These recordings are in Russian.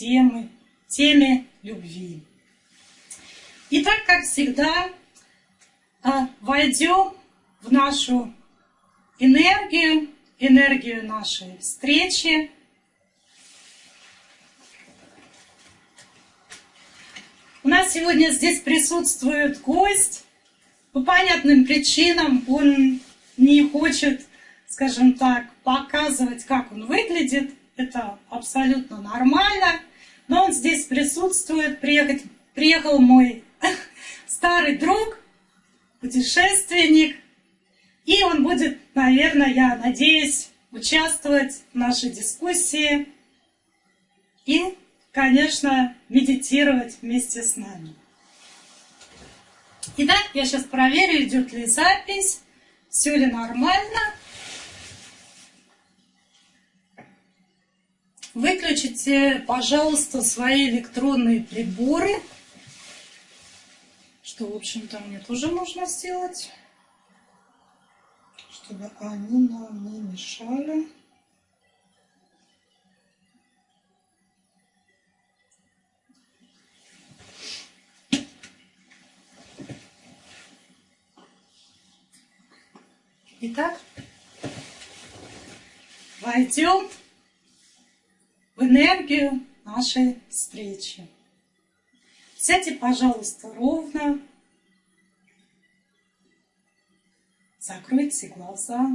темы, теме любви. Итак, как всегда, а, войдем в нашу энергию, энергию нашей встречи. У нас сегодня здесь присутствует гость. По понятным причинам он не хочет, скажем так, показывать, как он выглядит. Это абсолютно нормально. Но он здесь присутствует. Приехать, приехал мой старый друг, путешественник. И он будет, наверное, я надеюсь, участвовать в нашей дискуссии и, конечно, медитировать вместе с нами. Итак, я сейчас проверю, идет ли запись, все ли нормально. Выключите, пожалуйста, свои электронные приборы, что, в общем-то, мне тоже можно сделать, чтобы они нам не мешали. Итак, войдем энергию нашей встречи. Сядьте, пожалуйста, ровно. Закройте глаза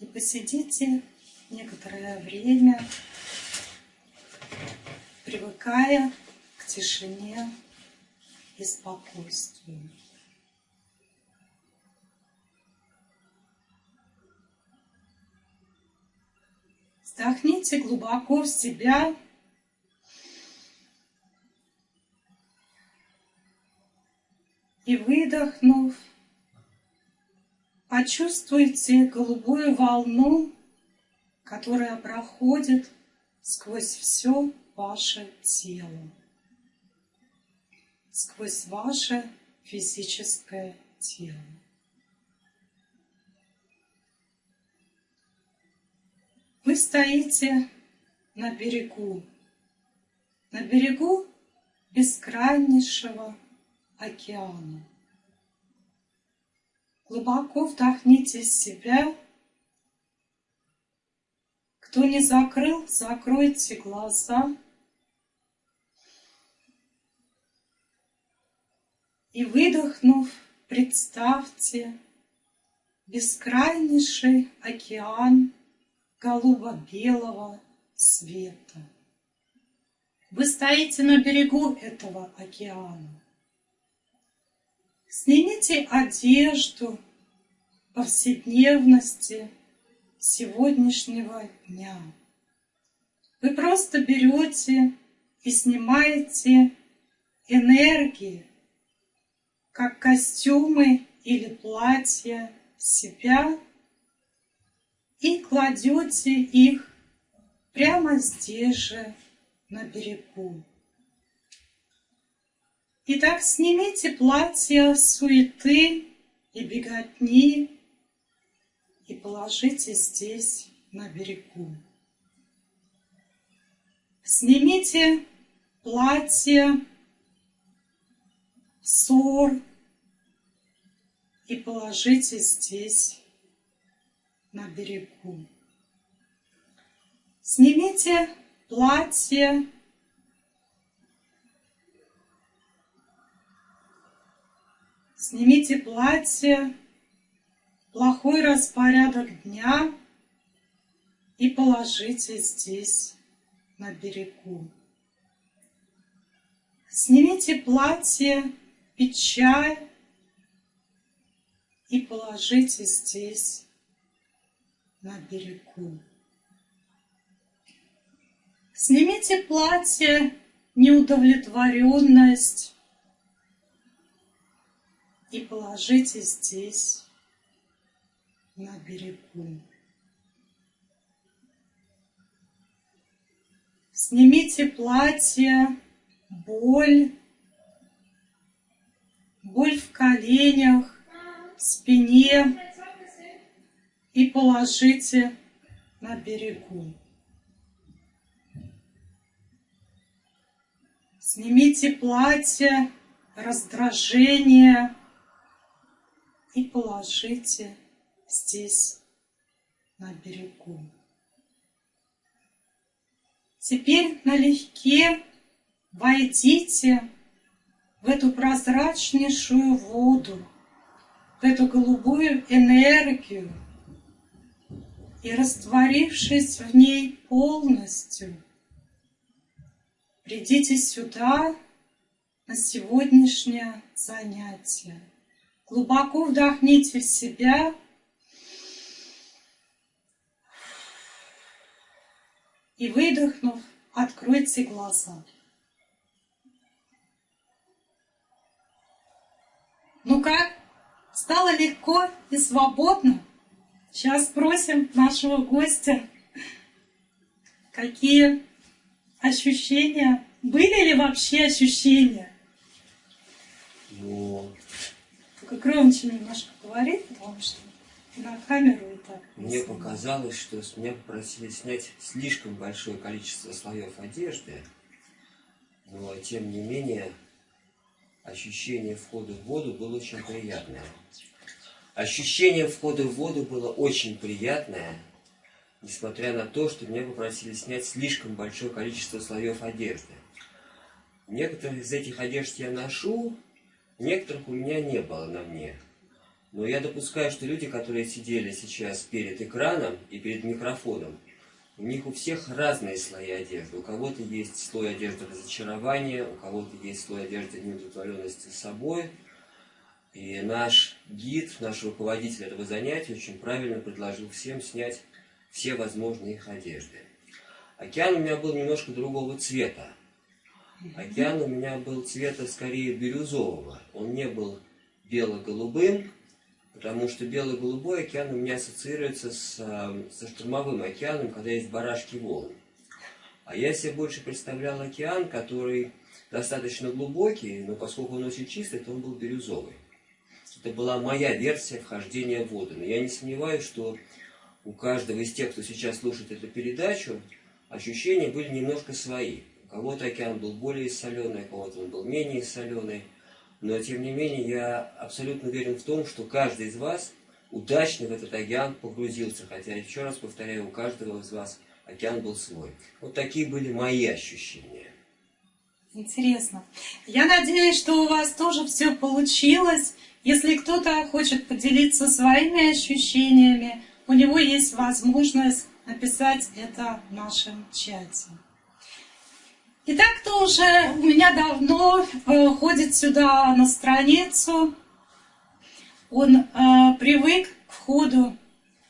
и посидите некоторое время, привыкая к тишине и спокойствию. Вдохните глубоко в себя. И выдохнув, почувствуйте голубую волну, которая проходит сквозь все ваше тело, сквозь ваше физическое тело. Стоите на берегу, на берегу бескрайнейшего океана. Глубоко вдохните себя. Кто не закрыл, закройте глаза. И выдохнув, представьте бескрайнейший океан голубо-белого света. Вы стоите на берегу этого океана. Снимите одежду повседневности сегодняшнего дня. Вы просто берете и снимаете энергии, как костюмы или платья себя и кладете их прямо здесь же, на берегу. Итак, снимите платье суеты и беготни и положите здесь, на берегу. Снимите платье, ссор и положите здесь, на берегу. Снимите платье, снимите платье, плохой распорядок дня и положите здесь, на берегу. Снимите платье, печаль и положите здесь, на берегу. Снимите платье, неудовлетворенность и положите здесь, на берегу. Снимите платье, боль, боль в коленях, в спине, и положите на берегу. Снимите платье, раздражение и положите здесь на берегу. Теперь налегке войдите в эту прозрачнейшую воду, в эту голубую энергию, и растворившись в ней полностью, придите сюда на сегодняшнее занятие. Глубоко вдохните в себя и выдохнув, откройте глаза. Ну как? Стало легко и свободно? Сейчас спросим нашего гостя, какие ощущения, были ли вообще ощущения? Ну, Только громче немножко говори, потому что на камеру и так. мне показалось, что с меня попросили снять слишком большое количество слоев одежды, но тем не менее ощущение входа в воду было очень приятное. Ощущение входа в воду было очень приятное, несмотря на то, что меня попросили снять слишком большое количество слоев одежды. Некоторые из этих одежд я ношу, некоторых у меня не было на мне. Но я допускаю, что люди, которые сидели сейчас перед экраном и перед микрофоном, у них у всех разные слои одежды. У кого-то есть слой одежды разочарования, у кого-то есть слой одежды неудовлетворенности собой. И наш гид, наш руководитель этого занятия очень правильно предложил всем снять все возможные их одежды. Океан у меня был немножко другого цвета. Океан у меня был цвета скорее бирюзового. Он не был бело-голубым, потому что бело-голубой океан у меня ассоциируется с, а, со штурмовым океаном, когда есть барашки волн. А я себе больше представлял океан, который достаточно глубокий, но поскольку он очень чистый, то он был бирюзовый. Это была моя версия вхождения в воду. Но я не сомневаюсь, что у каждого из тех, кто сейчас слушает эту передачу, ощущения были немножко свои. У кого-то океан был более соленый, у кого-то он был менее соленый. Но, тем не менее, я абсолютно уверен в том, что каждый из вас удачно в этот океан погрузился. Хотя, еще раз повторяю, у каждого из вас океан был свой. Вот такие были мои ощущения. Интересно. Я надеюсь, что у вас тоже все получилось. Если кто-то хочет поделиться своими ощущениями, у него есть возможность написать это в нашем чате. Итак, кто уже у меня давно э, ходит сюда на страницу, он э, привык к входу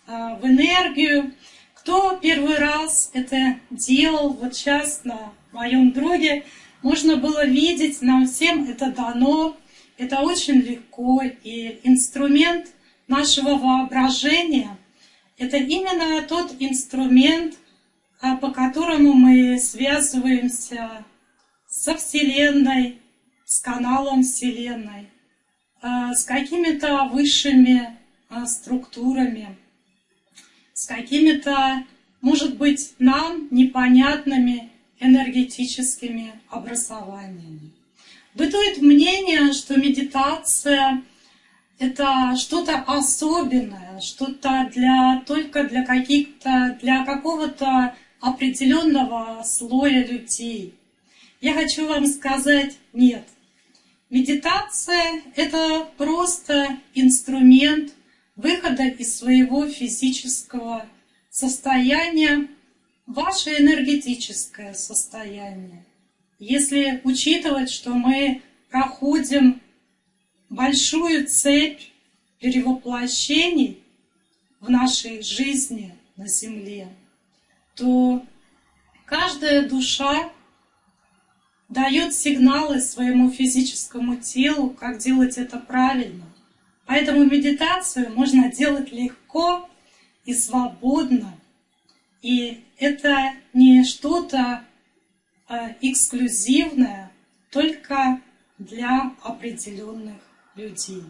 э, в энергию. Кто первый раз это делал, вот сейчас на моем друге, можно было видеть, нам всем это дано, это очень легко, и инструмент нашего воображения – это именно тот инструмент, а, по которому мы связываемся со Вселенной, с каналом Вселенной, а, с какими-то высшими а, структурами, с какими-то, может быть, нам непонятными энергетическими образованиями. Бытует мнение, что медитация – это что-то особенное, что-то для, только для каких-то, для какого-то определенного слоя людей. Я хочу вам сказать нет. Медитация – это просто инструмент выхода из своего физического состояния ваше энергетическое состояние. Если учитывать, что мы проходим большую цепь перевоплощений в нашей жизни на Земле, то каждая душа дает сигналы своему физическому телу, как делать это правильно. Поэтому медитацию можно делать легко и свободно, и это не что-то эксклюзивное только для определенных людей.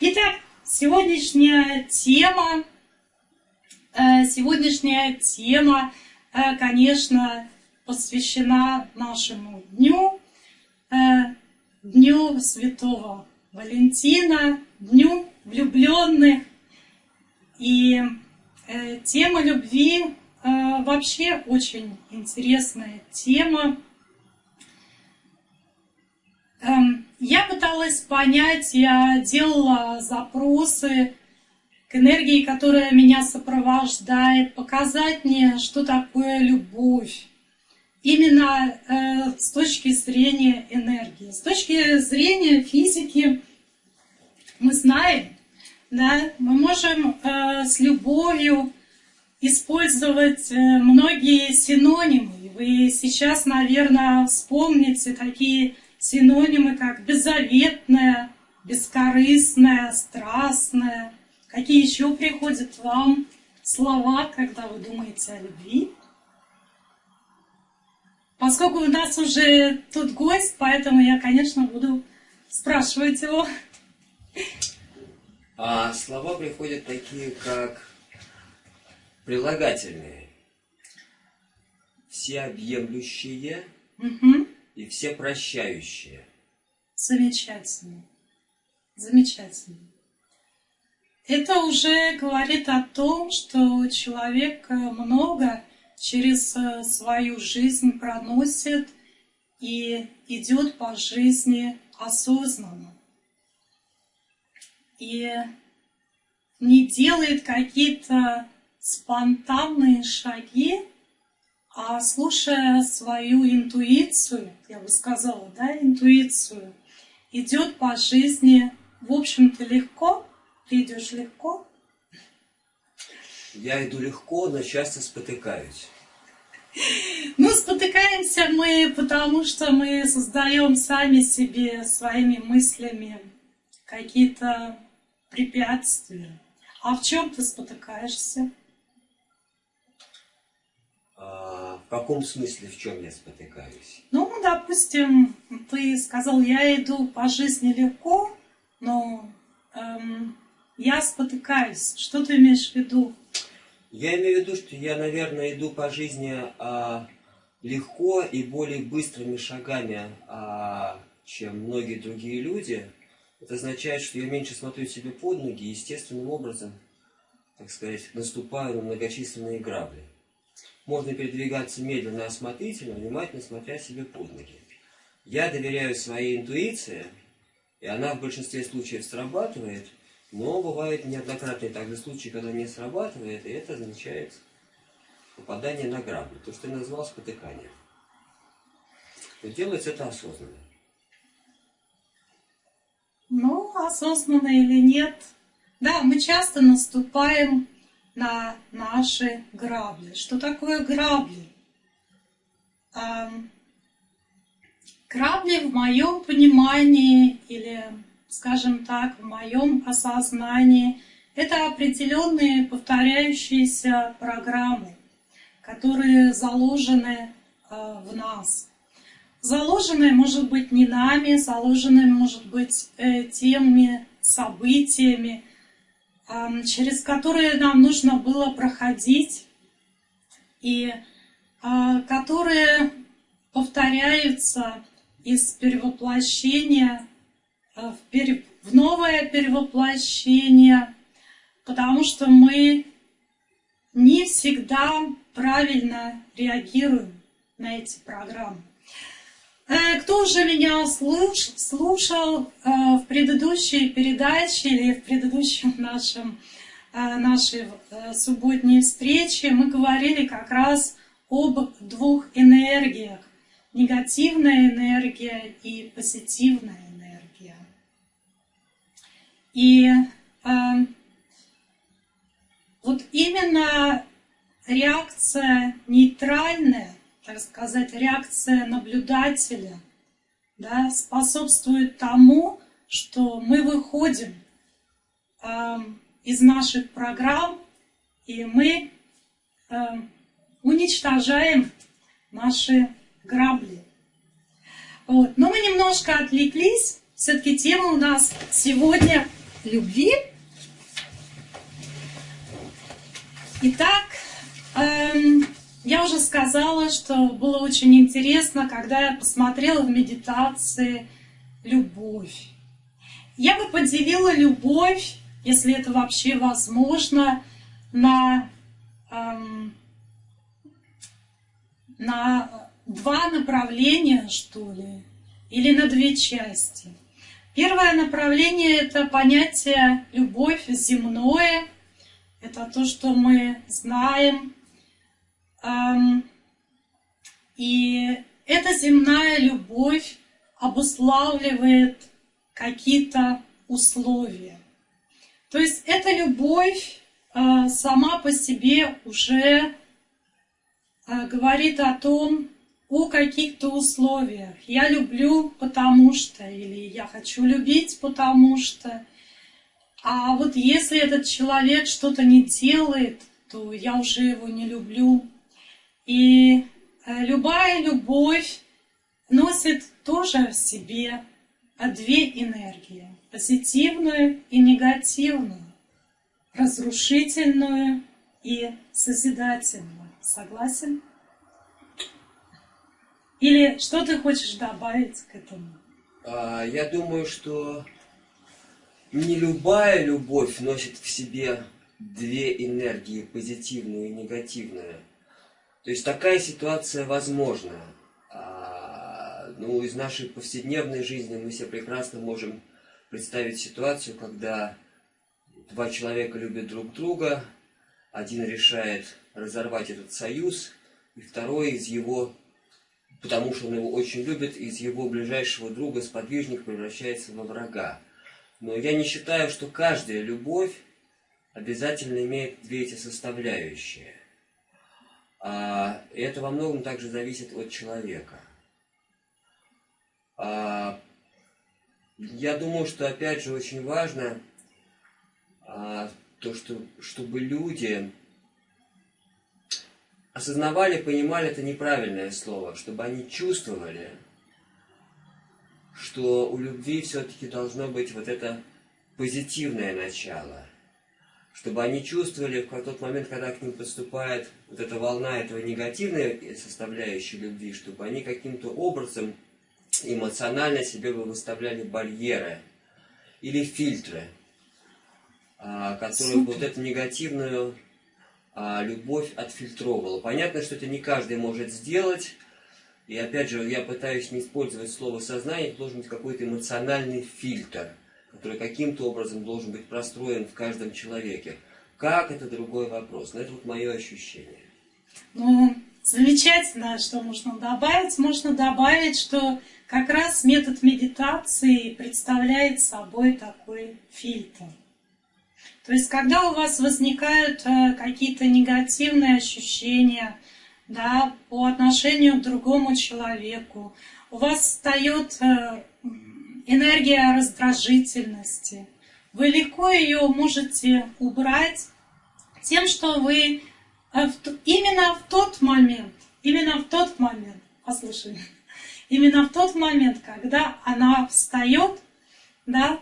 Итак, сегодняшняя тема, э, сегодняшняя тема, э, конечно, посвящена нашему дню. Дню Святого Валентина, Дню влюбленных. И э, тема любви э, вообще очень интересная тема. Эм, я пыталась понять, я делала запросы к энергии, которая меня сопровождает, показать мне, что такое любовь. Именно э, с точки зрения энергии. С точки зрения физики мы знаем, да, мы можем э, с любовью использовать э, многие синонимы. Вы сейчас, наверное, вспомните такие синонимы, как беззаветная, бескорыстная, страстная. Какие еще приходят вам слова, когда вы думаете о любви? Поскольку у нас уже тут гость, поэтому я, конечно, буду спрашивать его. А слова приходят такие, как прилагательные. Всеобъемлющие Угу. и все прощающие. Замечательно. Замечательно. Это уже говорит о том, что человек много через э, свою жизнь проносит и идет по жизни осознанно. И не делает какие-то спонтанные шаги, а слушая свою интуицию, я бы сказала, да, интуицию, идет по жизни, в общем-то, легко. Ты идешь легко, Я иду легко, но часто спотыкаюсь. Ну, спотыкаемся мы, потому что мы создаем сами себе своими мыслями какие-то препятствия. А в чем ты спотыкаешься? В каком смысле, в чем я спотыкаюсь? Ну, допустим, ты сказал, я иду по жизни легко, но эм, я спотыкаюсь. Что ты имеешь в виду? Я имею в виду, что я, наверное, иду по жизни а, легко и более быстрыми шагами, а, чем многие другие люди. Это означает, что я меньше смотрю себе под ноги и естественным образом, так сказать, наступаю на многочисленные грабли. Можно передвигаться медленно, осмотрительно, внимательно смотря себе под ноги. Я доверяю своей интуиции, и она в большинстве случаев срабатывает, но бывают неоднократные также случаи, когда не срабатывает, и это означает попадание на грабли, то, что я назвал спотыканием. Но делается это осознанно. Ну, осознанно или нет. Да, мы часто наступаем на наши грабли. Что такое грабли? Грабли в моем понимании или, скажем так, в моем осознании это определенные повторяющиеся программы, которые заложены э, в нас. Заложенные, может быть, не нами, заложенные, может быть, э, теми событиями, через которые нам нужно было проходить, и э, которые повторяются из перевоплощения э, в, пере... в новое перевоплощение, потому что мы не всегда правильно реагируем на эти программы. Э, Кто уже меня слуш- слушал э, в предыдущей передаче или в предыдущем нашем, э, нашей субботней встрече, мы говорили как раз об двух энергиях. Негативная энергия и позитивная энергия. И вот именно реакция нейтральная, так сказать, реакция наблюдателя, да, способствует тому, что мы выходим э, из наших программ и мы э, уничтожаем наши грабли. Вот. Но мы немножко отвлеклись. Все-таки тема у нас сегодня любви. Итак, эм, я уже сказала, что было очень интересно, когда я посмотрела в медитации любовь. Я бы поделила любовь, если это вообще возможно, на, эм, на два направления, что ли, или на две части. Первое направление – это понятие любовь земное. Это то, что мы знаем. Эм, и эта земная любовь обуславливает какие-то условия. То есть эта любовь э, сама по себе уже э, говорит о том, о каких-то условиях. Я люблю, потому что, или я хочу любить, потому что. А вот если этот человек что-то не делает, то я уже его не люблю. И э, любая любовь носит тоже в себе две энергии. Позитивную и негативную. Разрушительную и созидательную. Согласен? Или что ты хочешь добавить к этому? А, я думаю, что не любая любовь носит в себе две энергии, позитивную и негативную. То есть такая ситуация возможна. А, ну, из нашей повседневной жизни мы себе прекрасно можем представить ситуацию, когда два человека любят друг друга, один решает разорвать этот союз, и второй из его потому что он его очень любит, из его ближайшего друга сподвижник превращается во врага. Но я не считаю, что каждая любовь обязательно имеет две эти составляющие. А, это во многом также зависит от человека. А, я думаю, что опять же очень важно а, то, что, чтобы люди осознавали, понимали это неправильное слово, чтобы они чувствовали, что у любви все-таки должно быть вот это позитивное начало, чтобы они чувствовали в тот момент, когда к ним поступает вот эта волна этого негативной составляющей любви, чтобы они каким-то образом эмоционально себе бы выставляли барьеры или фильтры, а, которые Супер. вот эту негативную а, любовь отфильтровывала. Понятно, что это не каждый может сделать. И опять же, я пытаюсь не использовать слово сознание, должен быть какой-то эмоциональный фильтр, который каким-то образом должен быть простроен в каждом человеке. Как это другой вопрос, но это вот мое ощущение. Ну, замечательно, что можно добавить. Можно добавить, что как раз метод медитации представляет собой такой фильтр. То есть, когда у вас возникают э, какие-то негативные ощущения да, по отношению к другому человеку, у вас встает э, энергия раздражительности, вы легко ее можете убрать тем, что вы э, именно в тот момент, именно в тот момент, послушай, именно в тот момент, когда она встает, да,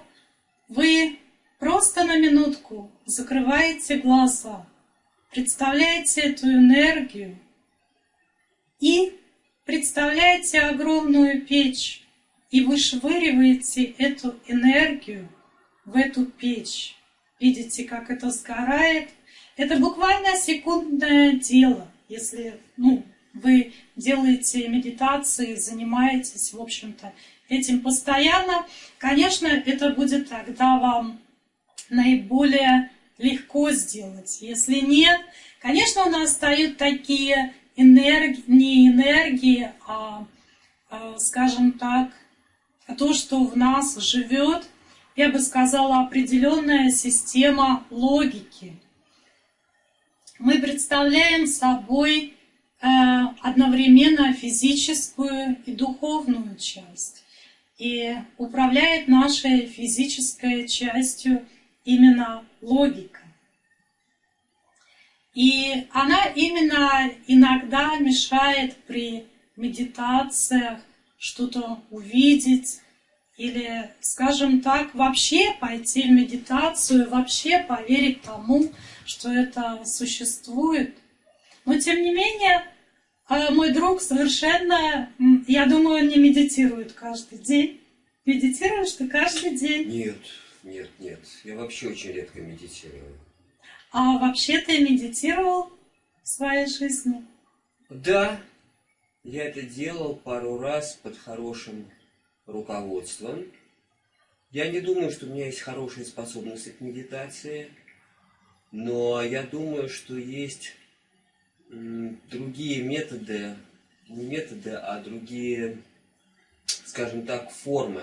вы Просто на минутку закрываете глаза, представляете эту энергию и представляете огромную печь и вышвыриваете эту энергию в эту печь. Видите, как это сгорает? Это буквально секундное дело, если ну, вы делаете медитации, занимаетесь, в общем-то, этим постоянно. Конечно, это будет тогда вам наиболее легко сделать. Если нет, конечно, у нас встают такие энергии, не энергии, а, а, скажем так, то, что в нас живет, я бы сказала, определенная система логики. Мы представляем собой э, одновременно физическую и духовную часть. И управляет нашей физической частью именно логика. И она именно иногда мешает при медитациях что-то увидеть или, скажем так, вообще пойти в медитацию, вообще поверить тому, что это существует. Но тем не менее, э, мой друг совершенно, я думаю, он не медитирует каждый день. Медитируешь ты каждый день? Нет, нет, нет. Я вообще очень редко медитирую. А вообще ты медитировал в своей жизни? Да, я это делал пару раз под хорошим руководством. Я не думаю, что у меня есть хорошие способности к медитации, но я думаю, что есть другие методы, не методы, а другие, скажем так, формы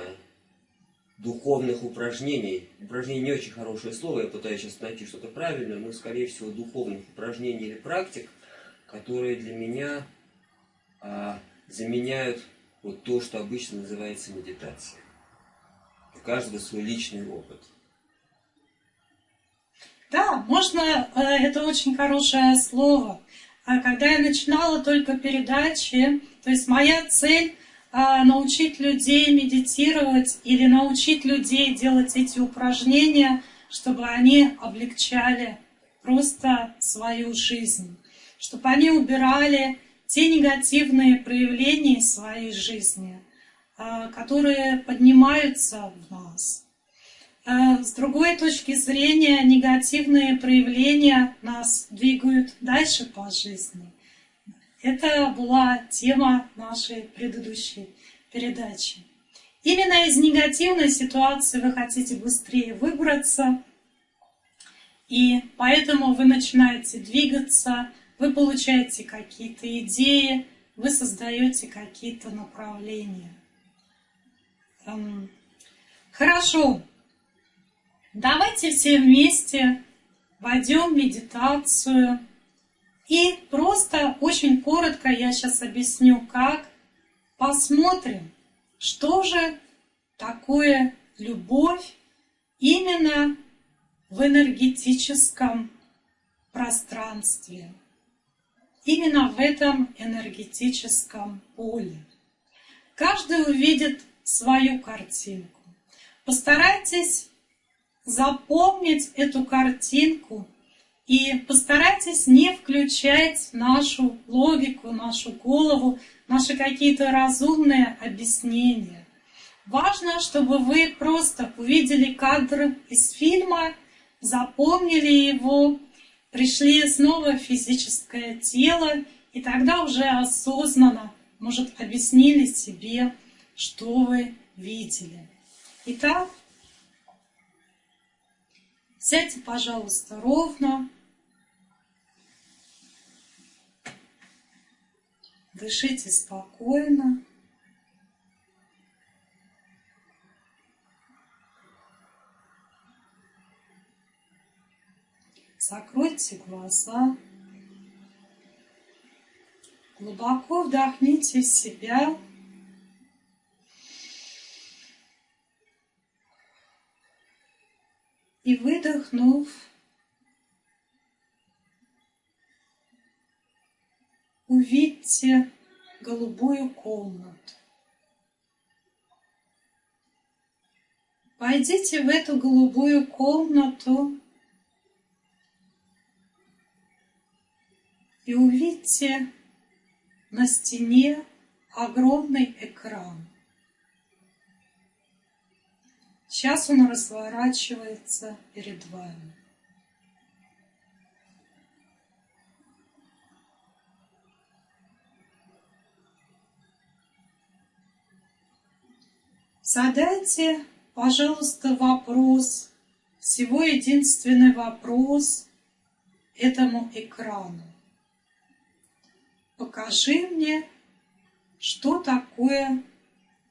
духовных упражнений. Упражнение не очень хорошее слово, я пытаюсь сейчас найти что-то правильное, но, скорее всего, духовных упражнений или практик, которые для меня а, заменяют вот то, что обычно называется медитацией. У каждого свой личный опыт. Да, можно, э, это очень хорошее слово. А когда я начинала только передачи, то есть моя цель а, научить людей медитировать или научить людей делать эти упражнения, чтобы они облегчали просто свою жизнь, чтобы они убирали те негативные проявления своей жизни, а, которые поднимаются в нас. А, с другой точки зрения, негативные проявления нас двигают дальше по жизни – это была тема нашей предыдущей передачи. Именно из негативной ситуации вы хотите быстрее выбраться, и поэтому вы начинаете двигаться, вы получаете какие-то идеи, вы создаете какие-то направления. Эм, хорошо, давайте все вместе войдем в медитацию. И просто очень коротко я сейчас объясню, как. Посмотрим, что же такое любовь именно в энергетическом пространстве, именно в этом энергетическом поле. Каждый увидит свою картинку. Постарайтесь запомнить эту картинку и постарайтесь не включать нашу логику, нашу голову, наши какие-то разумные объяснения. Важно, чтобы вы просто увидели кадр из фильма, запомнили его, пришли снова в физическое тело, и тогда уже осознанно, может, объяснили себе, что вы видели. Итак, сядьте, пожалуйста, ровно. Дышите спокойно. Закройте глаза. Глубоко вдохните в себя. И выдохнув, увидьте голубую комнату. Пойдите в эту голубую комнату и увидьте на стене огромный экран. Сейчас он разворачивается перед вами. Задайте, пожалуйста, вопрос, всего единственный вопрос этому экрану. Покажи мне, что такое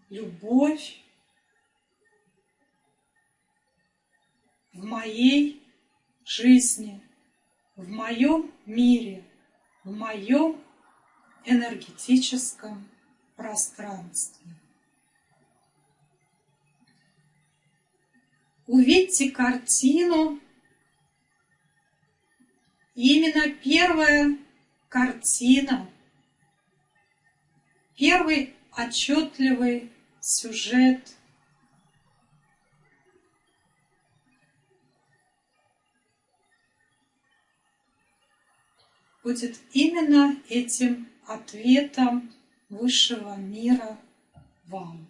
любовь в моей жизни, в моем мире, в моем энергетическом пространстве. увидьте картину. Именно первая картина, Первый отчетливый сюжет будет именно этим ответом высшего мира вам.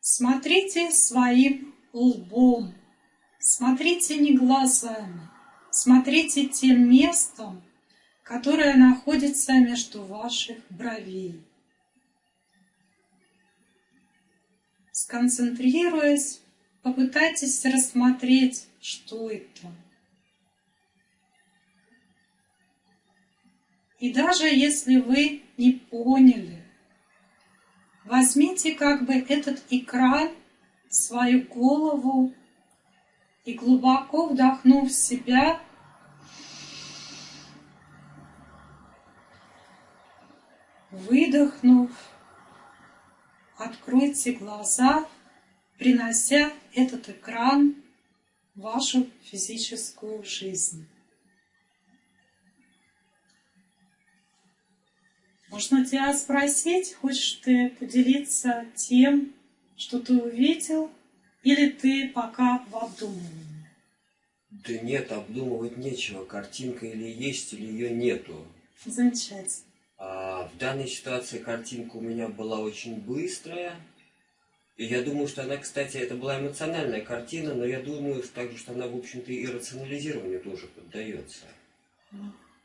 Смотрите своим лбом, смотрите не глазами, смотрите тем местом, которое находится между ваших бровей. Сконцентрируясь, попытайтесь рассмотреть, что это. И даже если вы не поняли, возьмите как бы этот экран свою голову и глубоко вдохнув в себя, выдохнув, откройте глаза, принося этот экран в вашу физическую жизнь. Можно тебя спросить, хочешь ты поделиться тем, что ты увидел, или ты пока в обдумывании? Да нет, обдумывать нечего. Картинка или есть, или ее нету. Замечательно. А в данной ситуации картинка у меня была очень быстрая. И я думаю, что она, кстати, это была эмоциональная картина, но я думаю что также, что она, в общем-то, и рационализированию тоже поддается.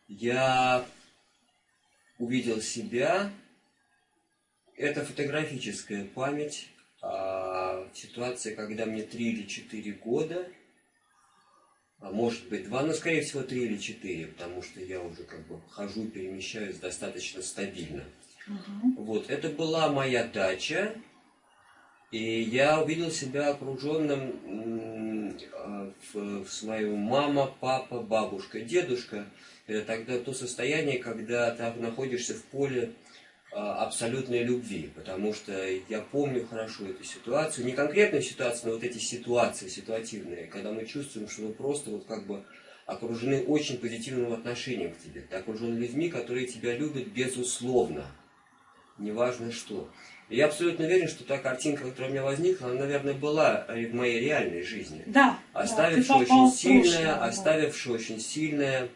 Я увидел себя. Это фотографическая память о ситуации, когда мне 3 или 4 года, а может быть 2, но скорее всего 3 или 4, потому что я уже как бы хожу, перемещаюсь достаточно стабильно. Угу. Вот, это была моя дача, и я увидел себя окруженным а, в, в свою мама, папа, бабушка, дедушка – это тогда то состояние, когда ты находишься в поле абсолютной любви, потому что я помню хорошо эту ситуацию, не конкретную ситуацию, но вот эти ситуации ситуативные, когда мы чувствуем, что мы просто вот как бы окружены очень позитивным отношением к тебе. Ты окружен людьми, которые тебя любят безусловно, неважно что. И я абсолютно уверен, что та картинка, которая у меня возникла, она, наверное, была в моей реальной жизни. Да. Оставившая да, очень сильное, прошлое, оставившая очень сильное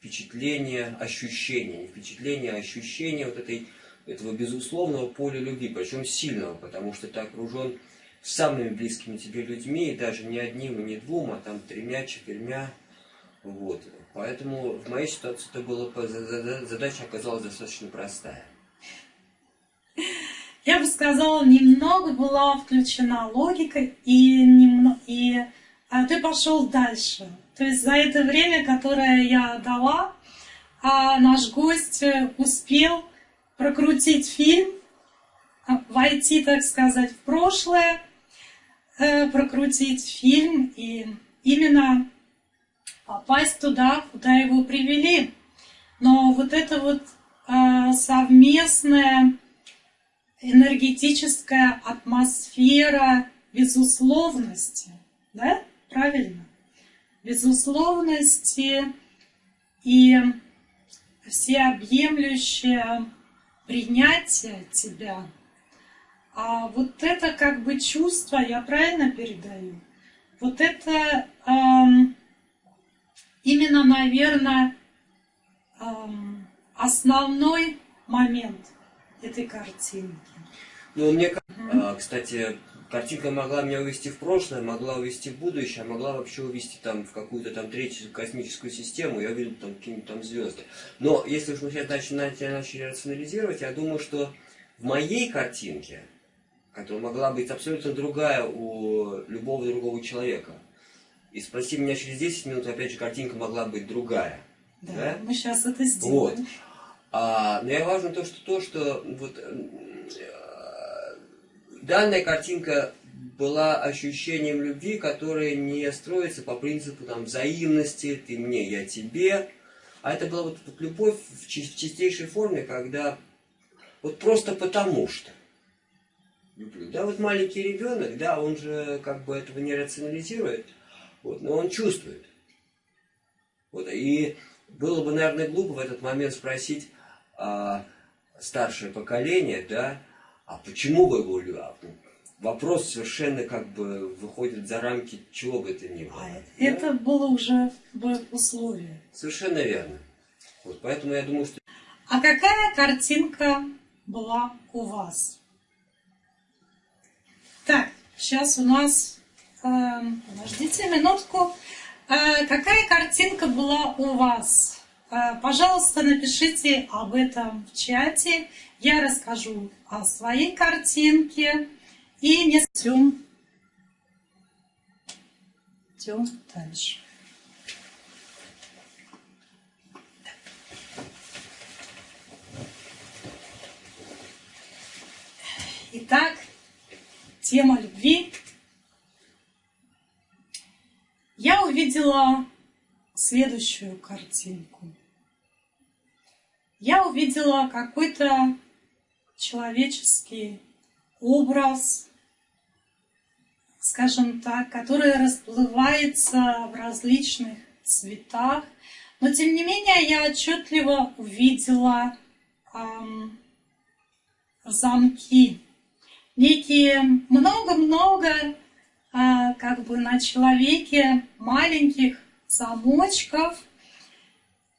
впечатление, ощущение, не впечатление, а ощущение вот этой, этого безусловного поля любви, причем сильного, потому что ты окружен самыми близкими тебе людьми, и даже не одним и не двум, а там тремя, четырьмя. Вот. Поэтому в моей ситуации это было, задача оказалась достаточно простая. Я бы сказала, немного была включена логика, и, немного, и а ты пошел дальше. То есть за это время, которое я дала, а наш гость успел прокрутить фильм, а, войти, так сказать, в прошлое, э, прокрутить фильм и именно попасть туда, куда его привели. Но вот эта вот э, совместная энергетическая атмосфера безусловности, да, правильно? безусловности и всеобъемлющее принятие тебя. А вот это как бы чувство, я правильно передаю? Вот это эм, именно, наверное, эм, основной момент этой картинки. Ну, мне, угу. кстати, картинка могла меня увести в прошлое, могла увести в будущее, могла вообще увести там в какую-то там третью космическую систему, я увидел там какие-нибудь там звезды. Но если уж мы сейчас начали, начали рационализировать, я думаю, что в моей картинке, которая могла быть абсолютно другая у любого другого человека, и спроси меня через 10 минут, опять же, картинка могла быть другая. Да, да? мы сейчас это сделаем. Вот. А, но я важно то, что то, что вот данная картинка была ощущением любви, которое не строится по принципу там, взаимности, ты мне, я тебе. А это была вот, вот любовь в, чистейшей форме, когда вот просто потому что люблю. Да, вот маленький ребенок, да, он же как бы этого не рационализирует, вот, но он чувствует. Вот, и было бы, наверное, глупо в этот момент спросить а, старшее поколение, да, а почему вы его любите? Вопрос совершенно как бы выходит за рамки чего бы это ни было. А это да? было уже в условии. Совершенно верно. Вот, поэтому я думаю, что... А какая картинка была у вас? Так, сейчас у нас... Э, подождите минутку. Э, какая картинка была у вас? Э, пожалуйста, напишите об этом в чате. Я расскажу о своей картинке. И не идем, идем дальше. Итак, тема любви. Я увидела следующую картинку. Я увидела какой-то человеческий образ, скажем так, который расплывается в различных цветах. Но тем не менее я отчетливо увидела эм, замки некие много-много а, как бы на человеке маленьких замочков.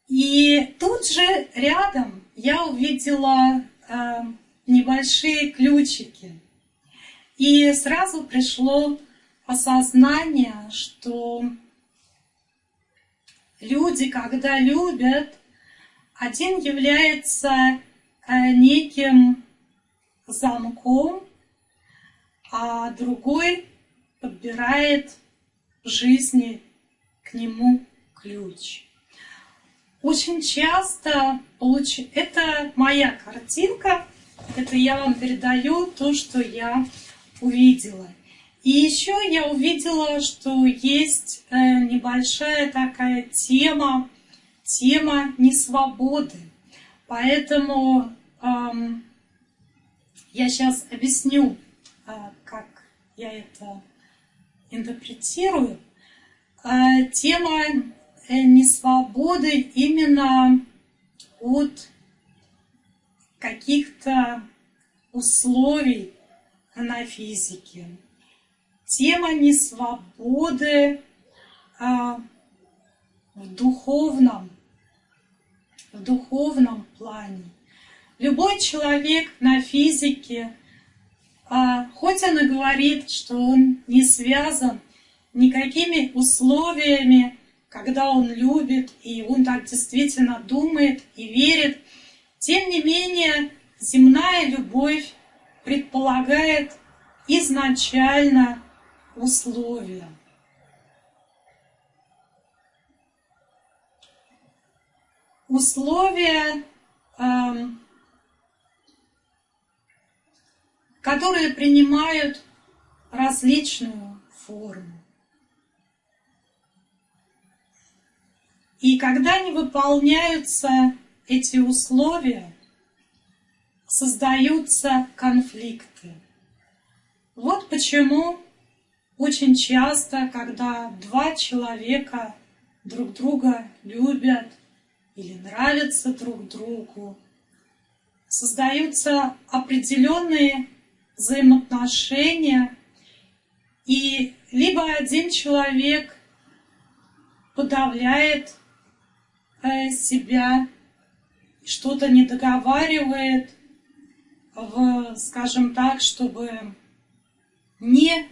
И тут же рядом я увидела а, небольшие ключики. И сразу пришло осознание, что люди, когда любят, один является а, неким замком, а другой подбирает жизни к нему ключ. Очень часто получ... это моя картинка, это я вам передаю то, что я увидела. И еще я увидела, что есть э, небольшая такая тема, тема несвободы. Поэтому эм, я сейчас объясню, а, как я это интерпретирую. А, тема э, несвободы именно от каких-то условий на физике. Тема несвободы а, в духовном, в духовном плане. Любой человек на физике, а, хоть он и говорит, что он не связан никакими условиями, когда он любит, и он так действительно думает и верит, тем не менее земная любовь предполагает изначально условия. Условия эм, которые принимают различную форму. И когда не выполняются эти условия, создаются конфликты. Вот почему очень часто, когда два человека друг друга любят или нравятся друг другу, создаются определенные взаимоотношения, и либо один человек подавляет э, себя, что-то не договаривает, в, скажем так, чтобы не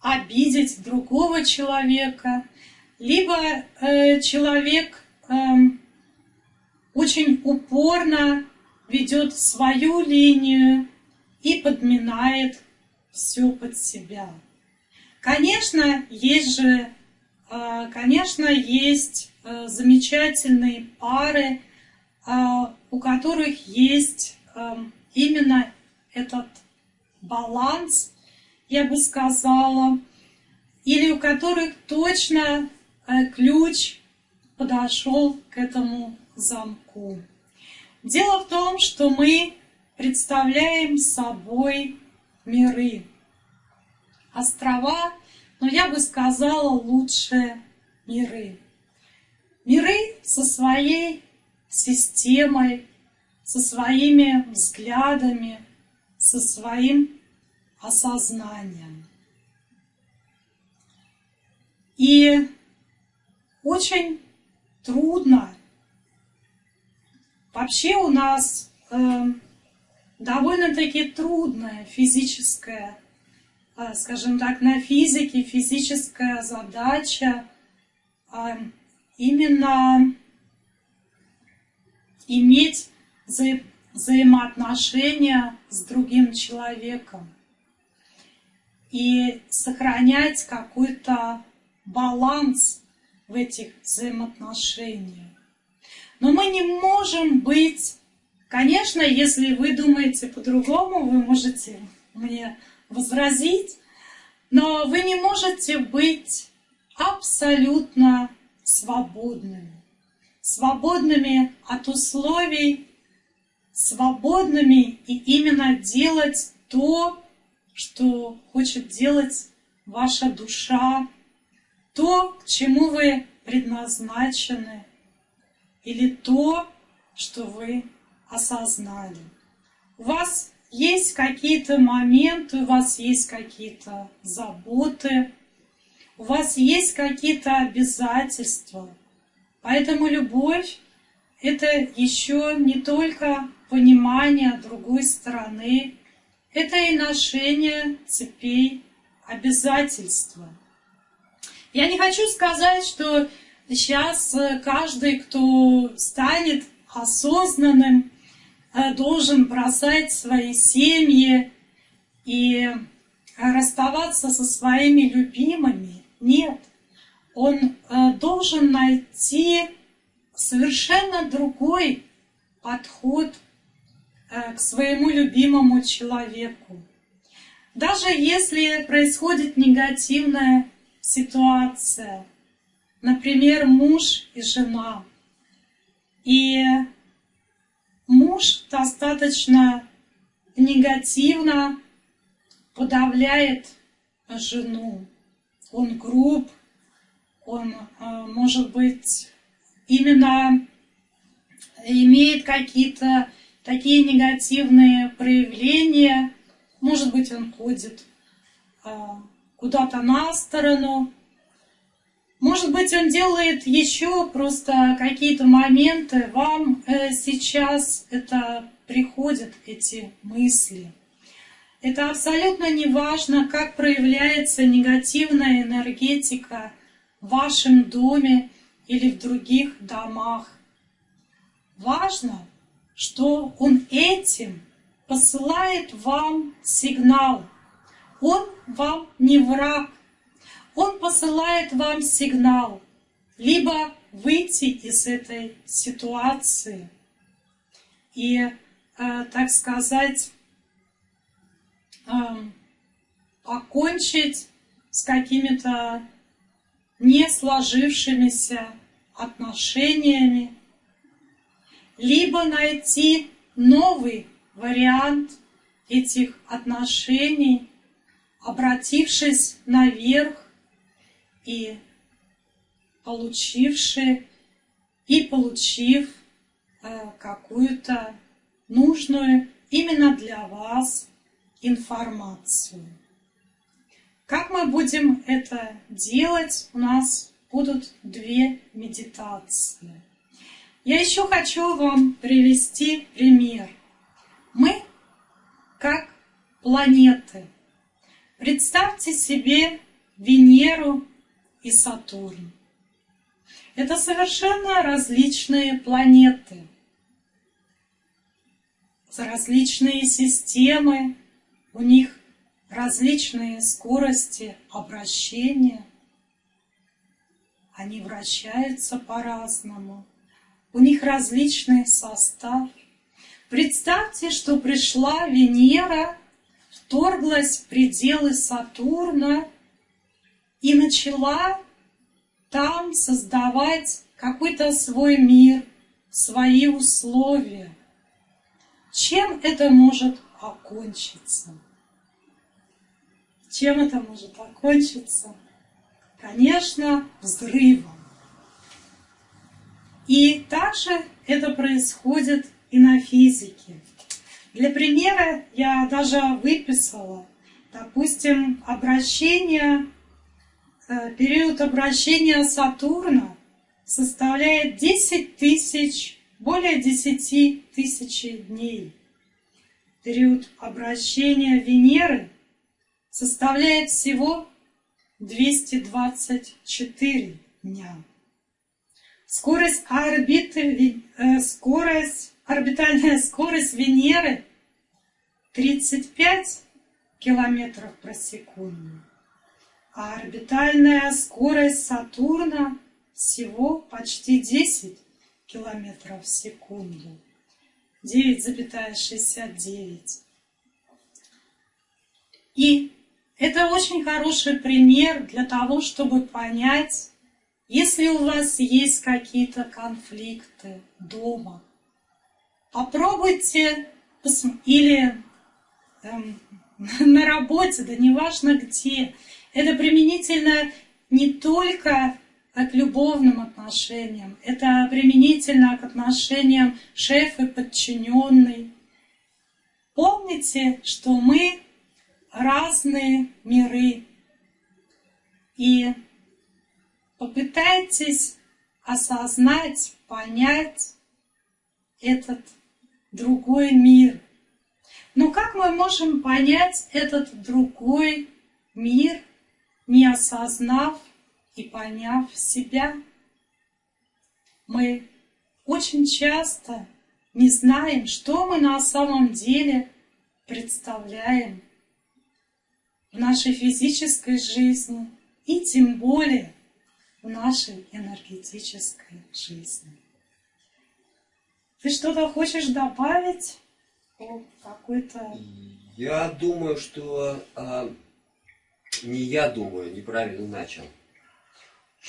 обидеть другого человека, либо э, человек э, очень упорно ведет свою линию, и подминает все под себя. Конечно, есть же, а, конечно, есть а, замечательные пары, у которых есть именно этот баланс, я бы сказала, или у которых точно ключ подошел к этому замку. Дело в том, что мы представляем собой миры. Острова, но я бы сказала лучше миры. Миры со своей системой, со своими взглядами, со своим осознанием. И очень трудно. Вообще у нас э, довольно-таки трудная физическая а, скажем так, на физике, физическая задача а, именно иметь вза взаимоотношения с другим человеком и сохранять какой-то баланс в этих взаимоотношениях. Но мы не можем быть, конечно, если вы думаете по-другому, вы можете мне возразить, но вы не можете быть абсолютно свободными. Свободными от условий, свободными и именно делать то, что хочет делать ваша душа, то, к чему вы предназначены, или то, что вы осознали. У вас есть какие-то моменты, у вас есть какие-то заботы, у вас есть какие-то обязательства. Поэтому любовь — это еще не только понимание другой стороны, это и ношение цепей обязательства. Я не хочу сказать, что сейчас каждый, кто станет осознанным, э, должен бросать свои семьи и расставаться со своими любимыми. Нет, он э, должен найти совершенно другой подход э, к своему любимому человеку. Даже если происходит негативная ситуация, например, муж и жена, и муж достаточно негативно подавляет жену, он груб, он, э, может быть, именно имеет какие-то такие негативные проявления, может быть, он ходит э, куда-то на сторону, может быть, он делает еще просто какие-то моменты, вам э, сейчас это приходят, эти мысли. Это абсолютно не важно, как проявляется негативная энергетика в вашем доме или в других домах. Важно, что он этим посылает вам сигнал. Он вам не враг, он посылает вам сигнал либо выйти из этой ситуации и, э, так сказать, э, покончить с какими-то не сложившимися отношениями, либо найти новый вариант этих отношений, обратившись наверх и получивший и получив э, какую-то нужную именно для вас информацию. Как мы будем это делать? У нас будут две медитации. Я еще хочу вам привести пример. Мы как планеты. Представьте себе Венеру и Сатурн. Это совершенно различные планеты, различные системы, у них различные скорости обращения. Они вращаются по-разному, у них различный состав. Представьте, что пришла Венера, вторглась в пределы Сатурна и начала там создавать какой-то свой мир, свои условия. Чем это может окончиться? Чем это может окончиться? Конечно, взрывом. И также это происходит и на физике. Для примера я даже выписала, допустим, обращение Э, период обращения Сатурна составляет 10 тысяч, более 10 тысяч дней. Период обращения Венеры составляет всего 224 дня. Скорость орбиты, э, скорость, орбитальная скорость Венеры 35 километров про секунду, а орбитальная скорость Сатурна всего почти 10 километров в секунду. 9,69. И это очень хороший пример для того, чтобы понять, если у вас есть какие-то конфликты дома, попробуйте или эм, на работе, да неважно где. Это применительно не только к любовным отношениям, это применительно к отношениям шеф и подчиненный. Помните, что мы разные миры. И попытайтесь осознать, понять этот другой мир. Но как мы можем понять этот другой мир, не осознав и поняв себя? Мы очень часто не знаем, что мы на самом деле представляем в нашей физической жизни и тем более в нашей энергетической жизни. Ты что-то хочешь добавить? какой-то... Я думаю, что... А, не я думаю, неправильно начал.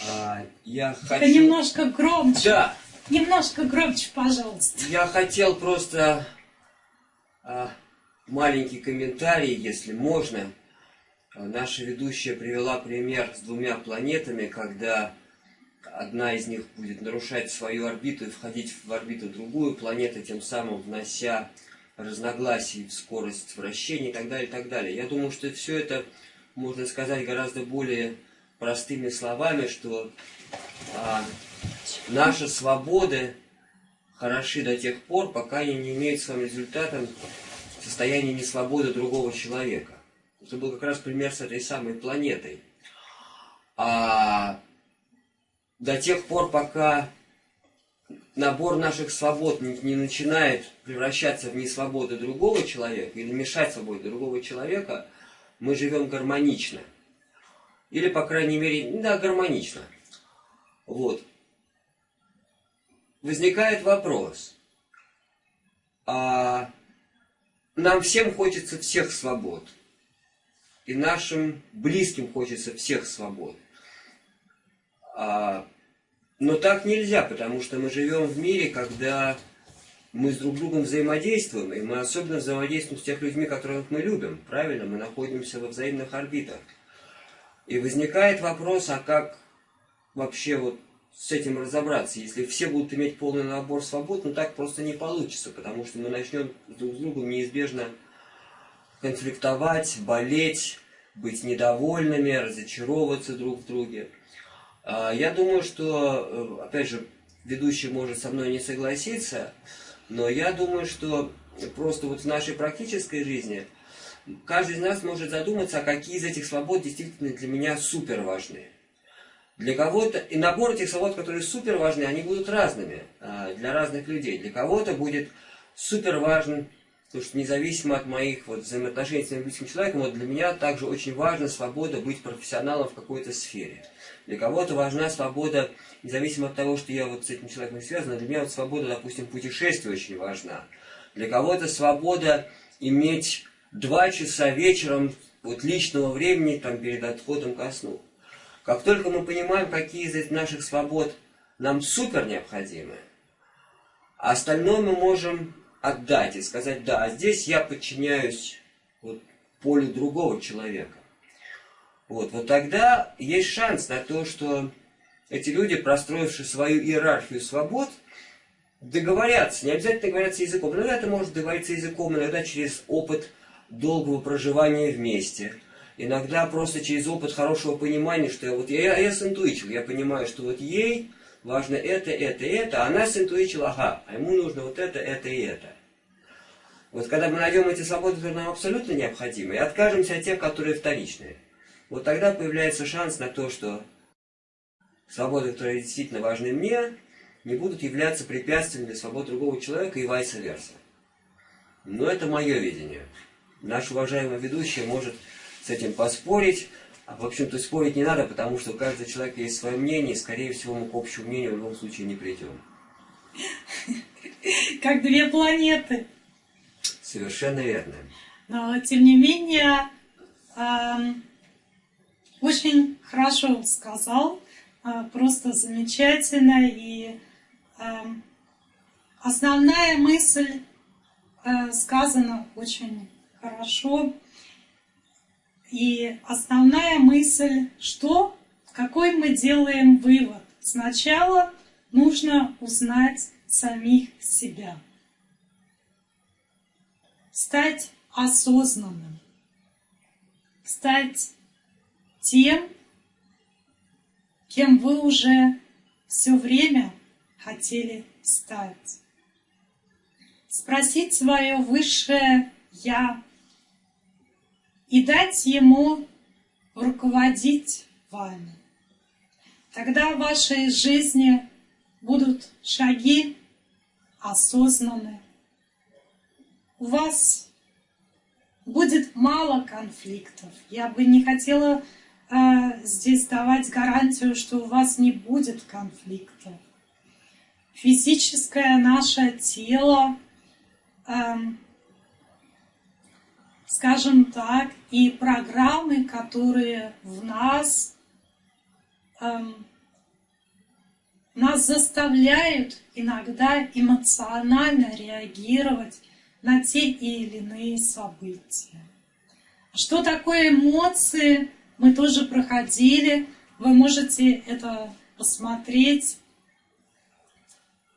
А, я хочу... немножко громче. Да. Немножко громче, пожалуйста. Я хотел просто а, маленький комментарий, если можно. Наша ведущая привела пример с двумя планетами, когда одна из них будет нарушать свою орбиту и входить в орбиту другую планету, тем самым внося разногласий в скорость вращения и так далее, и так далее. Я думаю, что все это можно сказать гораздо более простыми словами, что а, наши свободы хороши до тех пор, пока они не имеют своим результатом состояние несвободы другого человека. Это был как раз пример с этой самой планетой. А до тех пор, пока набор наших свобод не, не начинает превращаться в несвободы другого человека или мешать свободе другого человека, мы живем гармонично. Или, по крайней мере, да, гармонично. Вот. Возникает вопрос. А нам всем хочется всех свобод и нашим близким хочется всех свобод. А, но так нельзя, потому что мы живем в мире, когда мы с друг другом взаимодействуем, и мы особенно взаимодействуем с тех людьми, которых мы любим. Правильно? Мы находимся во взаимных орбитах. И возникает вопрос, а как вообще вот с этим разобраться? Если все будут иметь полный набор свобод, ну так просто не получится, потому что мы начнем друг с другом неизбежно конфликтовать, болеть, быть недовольными, разочаровываться друг в друге. А, я думаю, что, э, опять же, ведущий может со мной не согласиться, но я думаю, что просто вот в нашей практической жизни каждый из нас может задуматься, а какие из этих свобод действительно для меня супер важны. Для кого-то, и набор этих свобод, которые супер важны, они будут разными а, для разных людей. Для кого-то будет супер важен Потому что независимо от моих вот, взаимоотношений с близким человеком, вот для меня также очень важна свобода быть профессионалом в какой-то сфере. Для кого-то важна свобода, независимо от того, что я вот с этим человеком связан, для меня вот свобода, допустим, путешествия очень важна. Для кого-то свобода иметь два часа вечером вот личного времени там перед отходом ко сну. Как только мы понимаем, какие из этих наших свобод нам супер необходимы, остальное мы можем отдать и сказать, да, а здесь я подчиняюсь вот, полю другого человека. Вот, вот тогда есть шанс на то, что эти люди, простроившие свою иерархию свобод, договорятся, не обязательно договорятся языком, иногда это может договориться языком, иногда через опыт долгого проживания вместе, иногда просто через опыт хорошего понимания, что я, вот я, я синтуичил, я понимаю, что вот ей важно это, это, это, а она синтуичила, ага, а ему нужно вот это, это и это. Вот когда мы найдем эти свободы, которые нам абсолютно необходимы, и откажемся от тех, которые вторичные, вот тогда появляется шанс на то, что свободы, которые действительно важны мне, не будут являться препятствием для свободы другого человека и vice versa. Но это мое видение. Наш уважаемый ведущий может с этим поспорить, а в общем-то спорить не надо, потому что у каждого человека есть свое мнение, и скорее всего мы к общему мнению в любом случае не придем. Как две планеты. Совершенно верно. Но, тем не менее, эм, очень хорошо сказал, э, просто замечательно. И эм, основная мысль э, сказана очень хорошо. И основная мысль, что, какой мы делаем вывод. Сначала нужно узнать самих себя стать осознанным, стать тем, кем вы уже все время хотели стать. Спросить свое высшее «Я» и дать ему руководить вами. Тогда в вашей жизни будут шаги осознанные, у вас будет мало конфликтов. Я бы не хотела э, здесь давать гарантию, что у вас не будет конфликтов. Физическое наше тело, э, скажем так, и программы, которые в нас, э, нас заставляют иногда эмоционально реагировать на те или иные события. Что такое эмоции, мы тоже проходили. Вы можете это посмотреть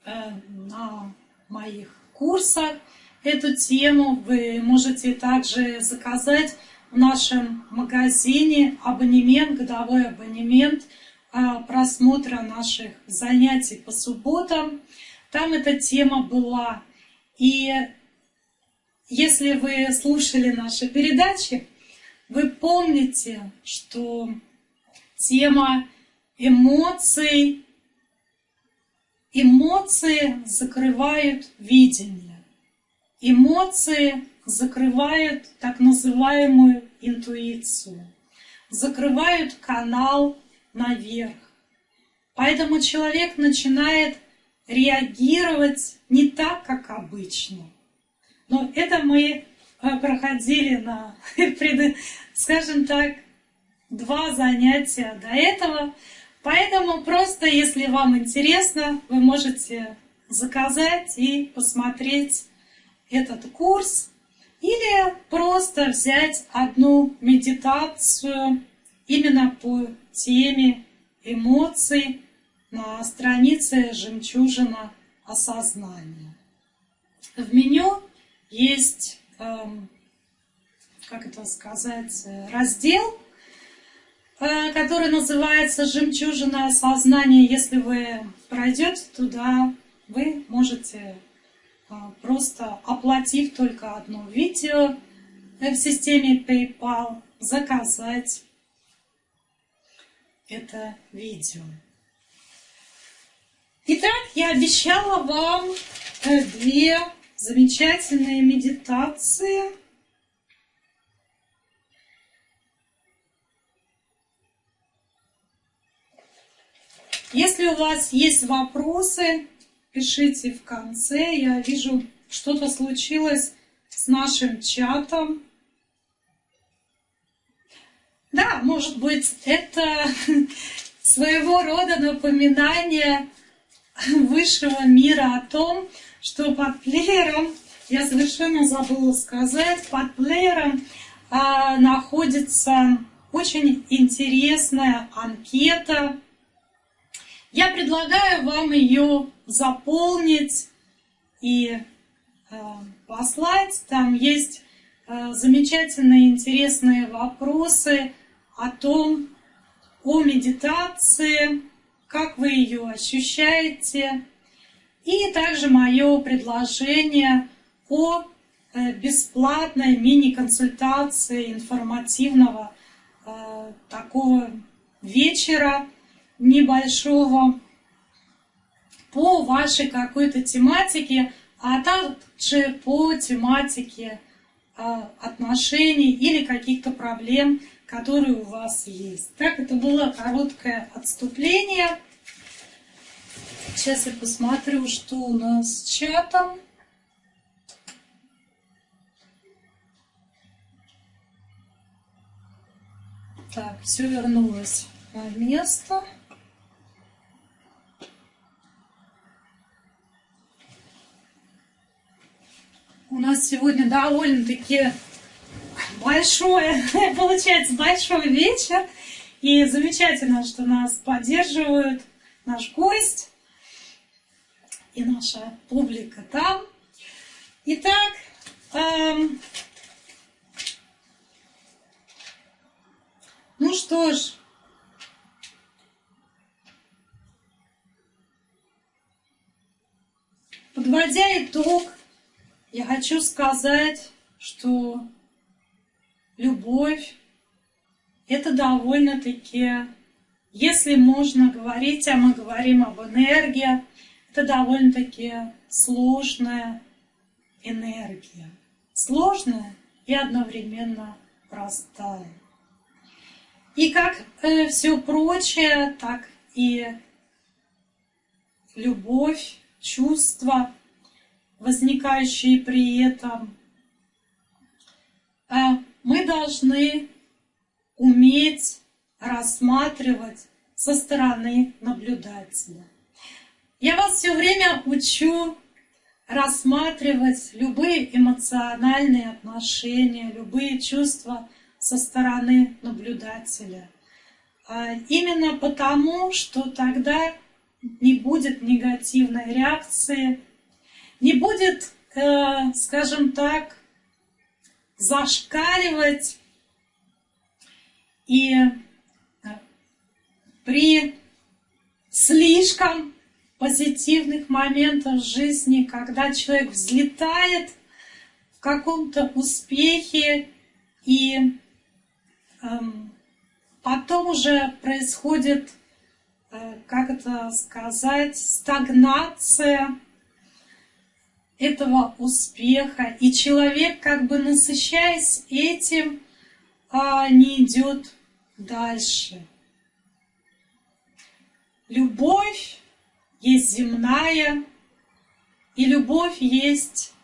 э, на моих курсах эту тему. Вы можете также заказать в нашем магазине абонемент, годовой абонемент э, просмотра наших занятий по субботам. Там эта тема была. И если вы слушали наши передачи, вы помните, что тема эмоций, эмоции закрывают видение. Эмоции закрывают так называемую интуицию, закрывают канал наверх. Поэтому человек начинает реагировать не так, как обычно. Но это мы э, проходили на, скажем так, два занятия до этого. Поэтому просто, если вам интересно, вы можете заказать и посмотреть этот курс. Или просто взять одну медитацию именно по теме эмоций на странице «Жемчужина осознания». В меню есть, эм, как это сказать, раздел, э, который называется «Жемчужина сознания». Если вы пройдете туда, вы можете э, просто оплатив только одно видео в системе PayPal, заказать это видео. Итак, я обещала вам э, две замечательная медитация. Если у вас есть вопросы, пишите в конце. Я вижу, что-то случилось с нашим чатом. Да, может быть, это своего рода напоминание высшего мира о том, что под плеером, я совершенно забыла сказать, под плеером а, находится очень интересная анкета. Я предлагаю вам ее заполнить и а, послать. Там есть а, замечательные интересные вопросы о том, о медитации, как вы ее ощущаете, и также мое предложение о э, бесплатной мини-консультации информативного э, такого вечера небольшого по вашей какой-то тематике, а также по тематике отношений или каких-то проблем, которые у вас есть. Так, это было короткое отступление. Сейчас я посмотрю, что у нас с чатом. Так, все вернулось на место. У нас сегодня довольно-таки большое, получается, большой вечер. И замечательно, что нас поддерживают наш гость и наша публика там. Итак, эм, ну что ж, подводя итог, я хочу сказать, что любовь – это довольно-таки, если можно говорить, а мы говорим об энергии, это довольно-таки сложная энергия. Сложная и одновременно простая. И как э, все прочее, так и любовь, чувства, возникающие при этом, э, мы должны уметь рассматривать со стороны наблюдателя. Я вас все время учу рассматривать любые эмоциональные отношения, любые чувства со стороны наблюдателя. А именно потому, что тогда не будет негативной реакции, не будет, э, скажем так, зашкаливать и э, при слишком позитивных моментах жизни, когда человек взлетает в каком-то успехе и эм, потом уже происходит, э, как это сказать, стагнация этого успеха, и человек, как бы насыщаясь этим, а, не идет дальше. Любовь есть земная, и любовь есть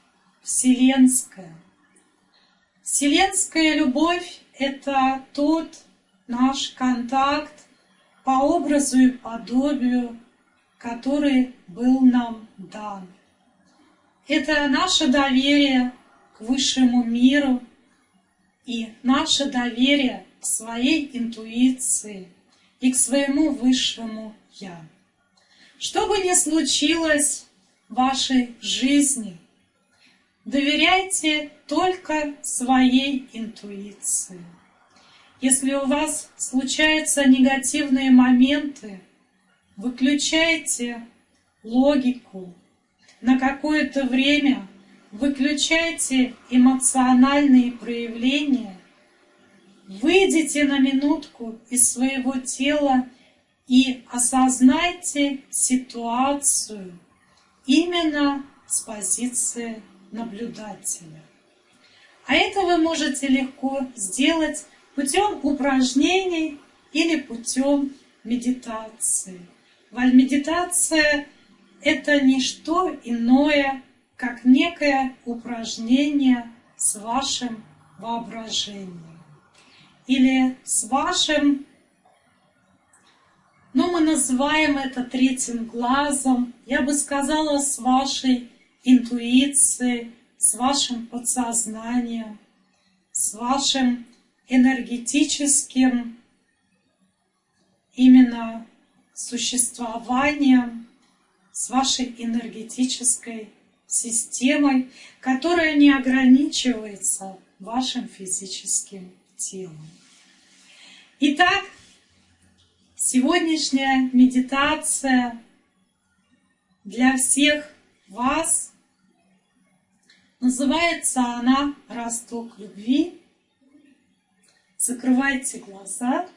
вселенская. Вселенская любовь – это тот наш контакт по образу и подобию, который был нам дан. Это наше доверие к высшему миру и наше доверие к своей интуиции и к своему высшему Я. Что бы ни случилось в вашей жизни, доверяйте только своей интуиции. Если у вас случаются негативные моменты, выключайте логику, на какое-то время выключайте эмоциональные проявления, выйдите на минутку из своего тела и осознайте ситуацию именно с позиции наблюдателя. А это вы можете легко сделать путем упражнений или путем медитации. Медитация это не что иное, как некое упражнение с вашим воображением или с вашим, ну мы называем это третьим глазом, я бы сказала, с вашей интуицией, с вашим подсознанием, с вашим энергетическим именно существованием, с вашей энергетической системой, которая не ограничивается вашим физическим телом. Итак, сегодняшняя медитация для всех вас Называется она «Росток любви». Закрывайте глаза.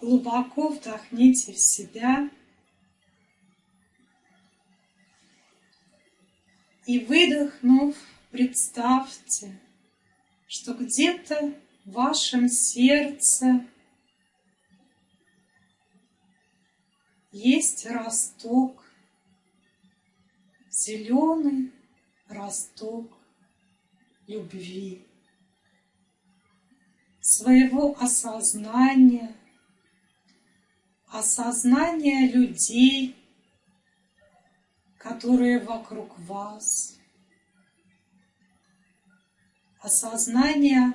Глубоко вдохните в себя. И выдохнув, представьте, что где-то в вашем сердце есть росток, зеленый росток любви, своего осознания, осознания людей, которые вокруг вас, осознания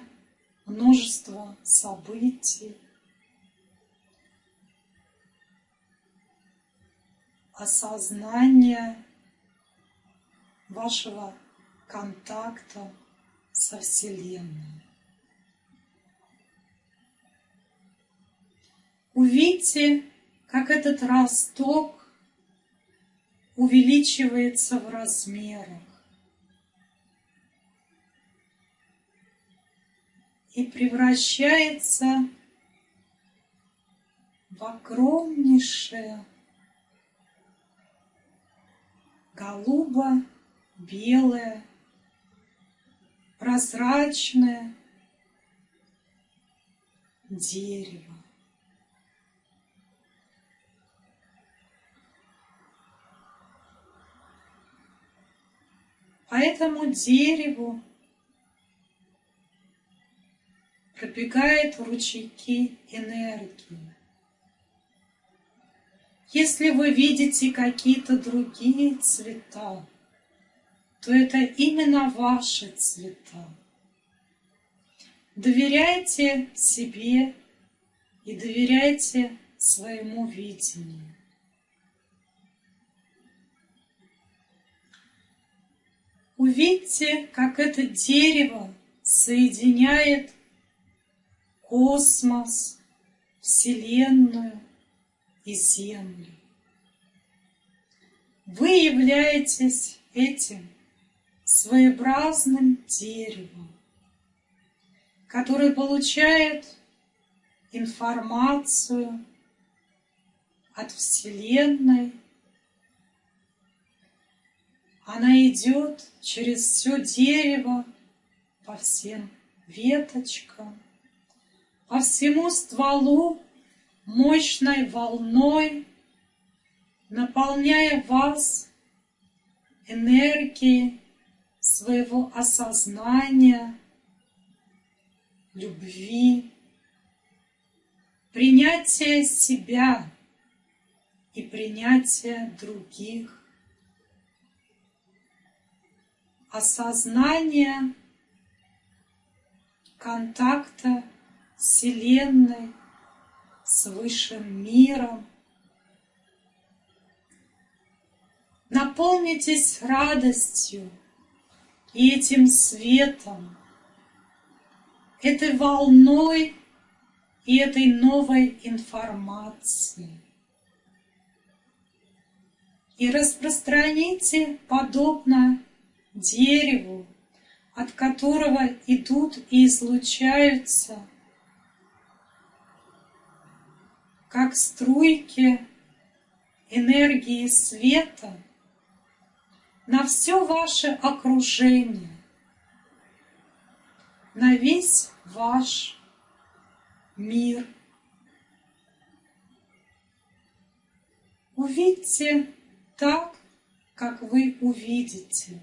множества событий, осознания вашего контакта со Вселенной. Увидьте, как этот росток увеличивается в размерах. И превращается в огромнейшее голубо-белое, прозрачное дерево. По этому дереву пробегают ручейки энергии. Если вы видите какие-то другие цвета, то это именно ваши цвета. Доверяйте себе и доверяйте своему видению. Увидьте, как это дерево соединяет космос, Вселенную и Землю. Вы являетесь этим своеобразным деревом, которое получает информацию от Вселенной она идет через все дерево, по всем веточкам, по всему стволу мощной волной, наполняя вас энергией своего осознания, любви, принятия себя и принятия других. Осознание контакта Вселенной, с Высшим миром. Наполнитесь радостью и этим светом, этой волной и этой новой информацией. И распространите подобно дереву, от которого идут и излучаются, как струйки энергии света на все ваше окружение, на весь ваш мир. Увидьте так, как вы увидите.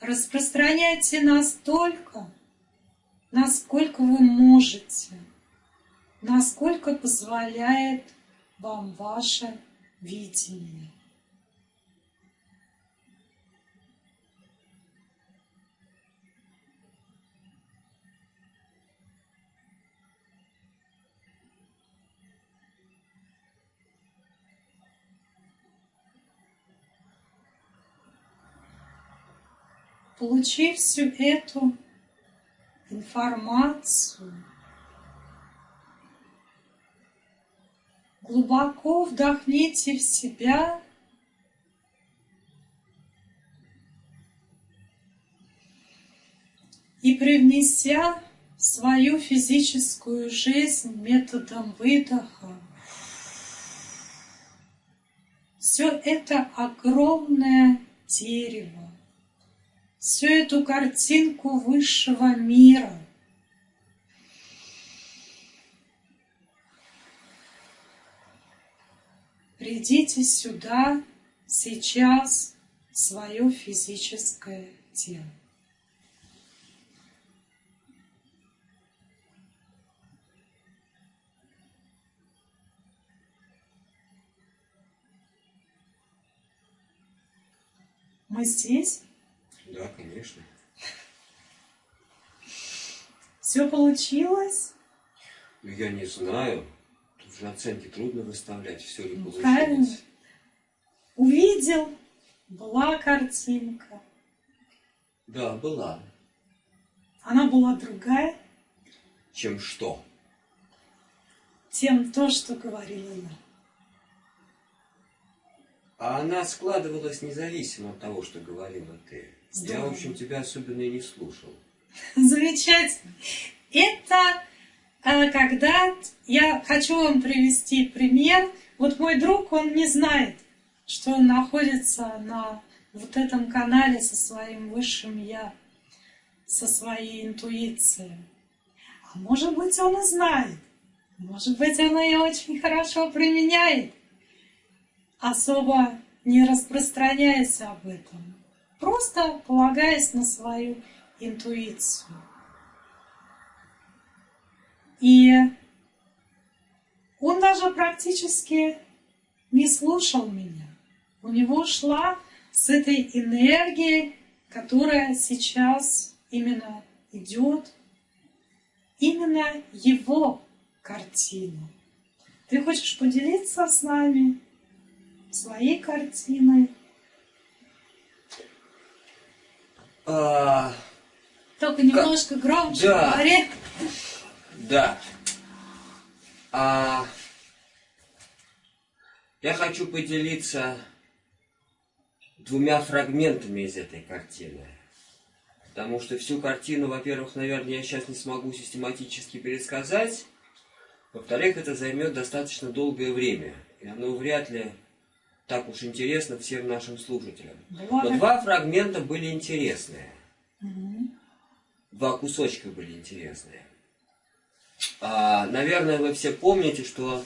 Распространяйте настолько, насколько вы можете, насколько позволяет вам ваше видение. Получив всю эту информацию, Глубоко вдохните в себя. И привнеся свою физическую жизнь методом выдоха, все это огромное дерево, всю эту картинку высшего мира – Придите сюда сейчас свое физическое тело. Мы здесь? Да, конечно. Все получилось? Я не знаю. Же оценки трудно выставлять, все ли Ну, получилось. правильно. Увидел, была картинка. Да, была. Она была другая, Чем что? тем то, что говорила я. А она складывалась независимо от того, что говорила ты. Я, Здорово. в общем, тебя особенно и не слушал. Замечательно. Это когда я хочу вам привести пример. Вот мой друг, он не знает, что он находится на вот этом канале со своим высшим я, со своей интуицией. А может быть, он и знает. Может быть, он ее очень хорошо применяет, особо не распространяясь об этом, просто полагаясь на свою интуицию. И он даже практически не слушал меня. У него шла с этой энергией, которая сейчас именно идет, именно его картина. Ты хочешь поделиться с нами своей картиной? А, Только немножко громче Да. говори. Да. А, я хочу поделиться двумя фрагментами из этой картины. Потому что всю картину, во-первых, наверное, я сейчас не смогу систематически пересказать. Во-вторых, это займет достаточно долгое время. И оно вряд ли так уж интересно всем нашим слушателям. Два Но два фрагмента были интересные. Два кусочка были интересные. А, наверное, вы все помните, что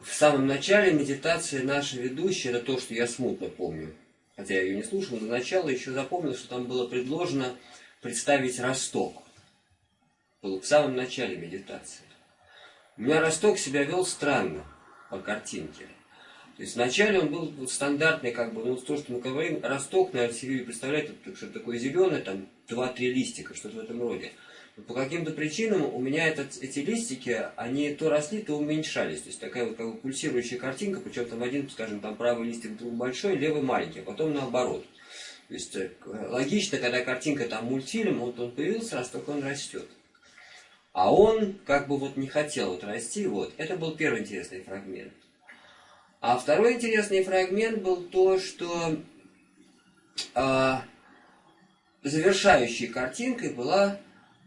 в самом начале медитации наша ведущая, это то, что я смутно помню, хотя я ее не слушал, до начала еще запомнил, что там было предложено представить Росток. Было в самом начале медитации. У меня Росток себя вел странно по картинке. То есть вначале он был стандартный, как бы, ну, то, что мы говорим, росток, наверное, себе представляете, вот что такое зеленый, там, два-три листика, что-то в этом роде. Но по каким-то причинам у меня этот, эти листики, они то росли, то уменьшались. То есть такая вот как бы пульсирующая картинка, причем там один, скажем, там правый листик вдруг большой, левый маленький, а потом наоборот. То есть э, логично, когда картинка там мультфильм, вот он появился, росток он растет. А он как бы вот не хотел вот расти, вот. Это был первый интересный фрагмент. А второй интересный фрагмент был то, что а, завершающей картинкой была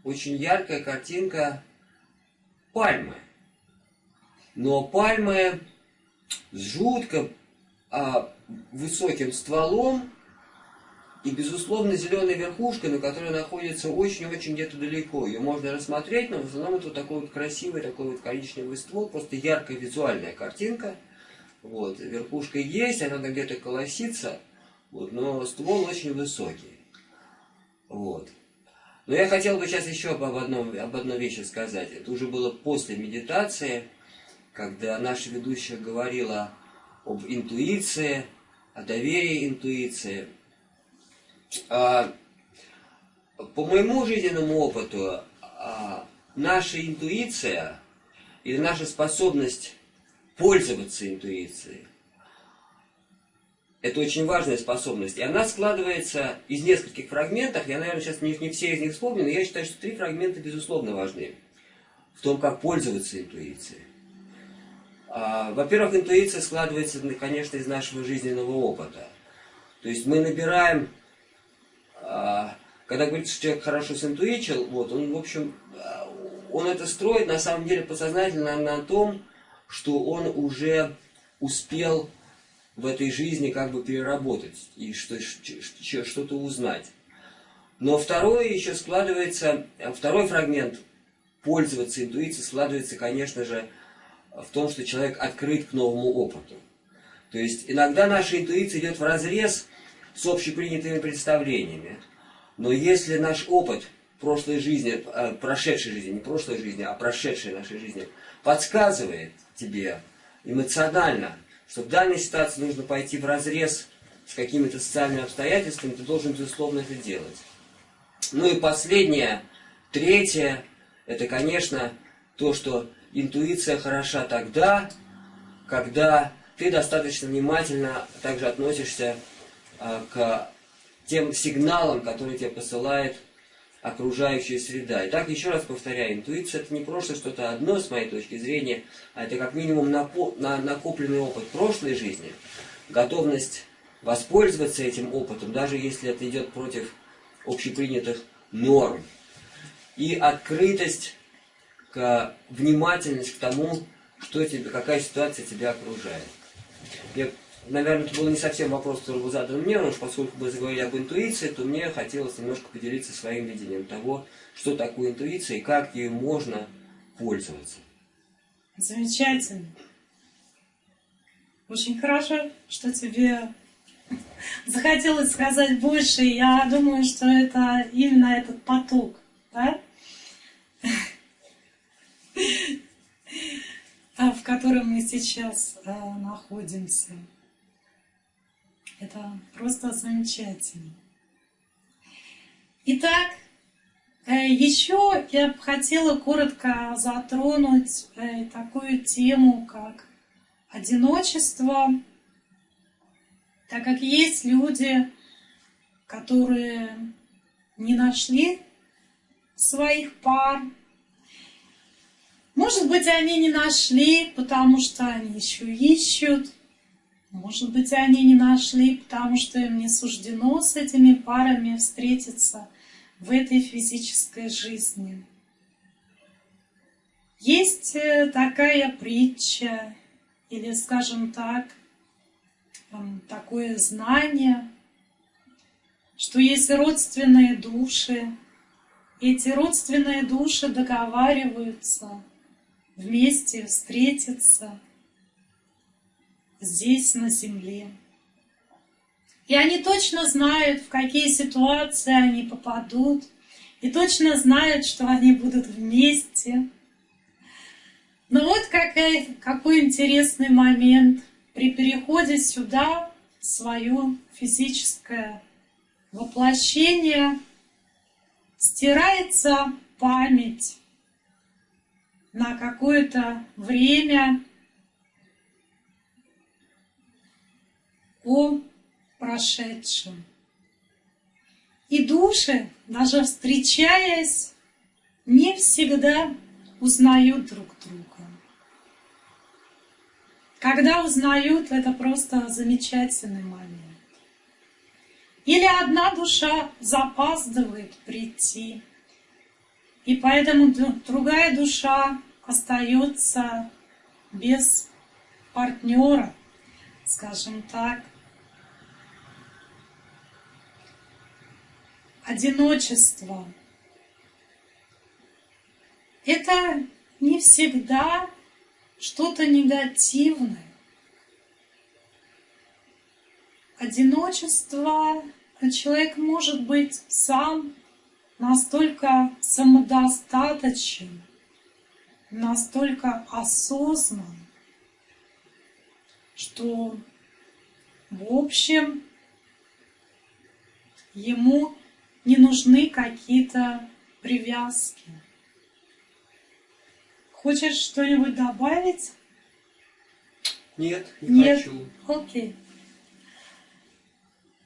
очень яркая картинка пальмы. Но пальмы с жутко а, высоким стволом и, безусловно, зеленой верхушкой, на которой находится очень-очень где-то далеко. Ее можно рассмотреть, но в основном это вот такой вот красивый, такой вот коричневый ствол, просто яркая визуальная картинка. Вот, верхушка есть, она где-то колосится, вот, но ствол очень высокий. Вот. Но я хотел бы сейчас еще об одном, об одной вещи сказать. Это уже было после медитации, когда наша ведущая говорила об интуиции, о доверии интуиции. А, по моему жизненному опыту, а, наша интуиция или наша способность пользоваться интуицией, это очень важная способность. И она складывается из нескольких фрагментов. Я, наверное, сейчас не, не все из них вспомню, но я считаю, что три фрагмента, безусловно, важны. В том, как пользоваться интуицией. А, Во-первых, интуиция складывается, конечно, из нашего жизненного опыта. То есть мы набираем а, когда говорится, что человек хорошо синтуичил, вот, он, в общем, он это строит на самом деле подсознательно на том, что он уже успел в этой жизни как бы переработать и что-то узнать. Но второе еще складывается, второй фрагмент пользоваться интуицией складывается, конечно же, в том, что человек открыт к новому опыту. То есть иногда наша интуиция идет в разрез с общепринятыми представлениями. Но если наш опыт прошлой жизни, э, прошедшей жизни, не прошлой жизни, а прошедшей нашей жизни, подсказывает тебе эмоционально, что в данной ситуации нужно пойти в разрез с какими-то социальными обстоятельствами, ты должен, безусловно, это делать. Ну и последнее, третье, это, конечно, то, что интуиция хороша тогда, когда ты достаточно внимательно также относишься э, к тем сигналам, которые тебе посылает окружающая среда. Итак, еще раз повторяю, интуиция это не просто что-то одно, с моей точки зрения, а это как минимум накопленный опыт прошлой жизни, готовность воспользоваться этим опытом, даже если это идет против общепринятых норм, и открытость, к, внимательность к тому, что тебе, какая ситуация тебя окружает. Я наверное, это был не совсем вопрос, который был задан мне, но поскольку мы заговорили об интуиции, то мне хотелось немножко поделиться своим видением того, что такое интуиция и как ею можно пользоваться. Замечательно. Очень хорошо, что тебе захотелось сказать больше. Я думаю, что это именно этот поток, да? в котором мы сейчас э, находимся. Это просто замечательно. Итак, э, еще я бы хотела коротко затронуть э, такую тему, как одиночество, так как есть люди, которые не нашли своих пар. Может быть, они не нашли, потому что они еще ищут. Может быть, они не нашли, потому что им не суждено с этими парами встретиться в этой физической жизни. Есть э, такая притча, или, скажем так, такое знание, что есть родственные души, эти родственные души договариваются вместе встретиться – здесь, на земле. И они точно знают, в какие ситуации они попадут, и точно знают, что они будут вместе. Но вот какой, какой интересный момент. При переходе сюда, в свое физическое воплощение, стирается память на какое-то время о прошедшем. И души, даже встречаясь, не всегда узнают друг друга. Когда узнают, это просто замечательный момент. Или одна душа запаздывает прийти, и поэтому другая душа остается без партнера, скажем так, одиночество. Это не всегда что-то негативное. Одиночество человек может быть сам настолько самодостаточен, настолько осознан, что в общем ему не нужны какие-то привязки. Хочешь что-нибудь добавить? Нет, не Нет? хочу. Окей.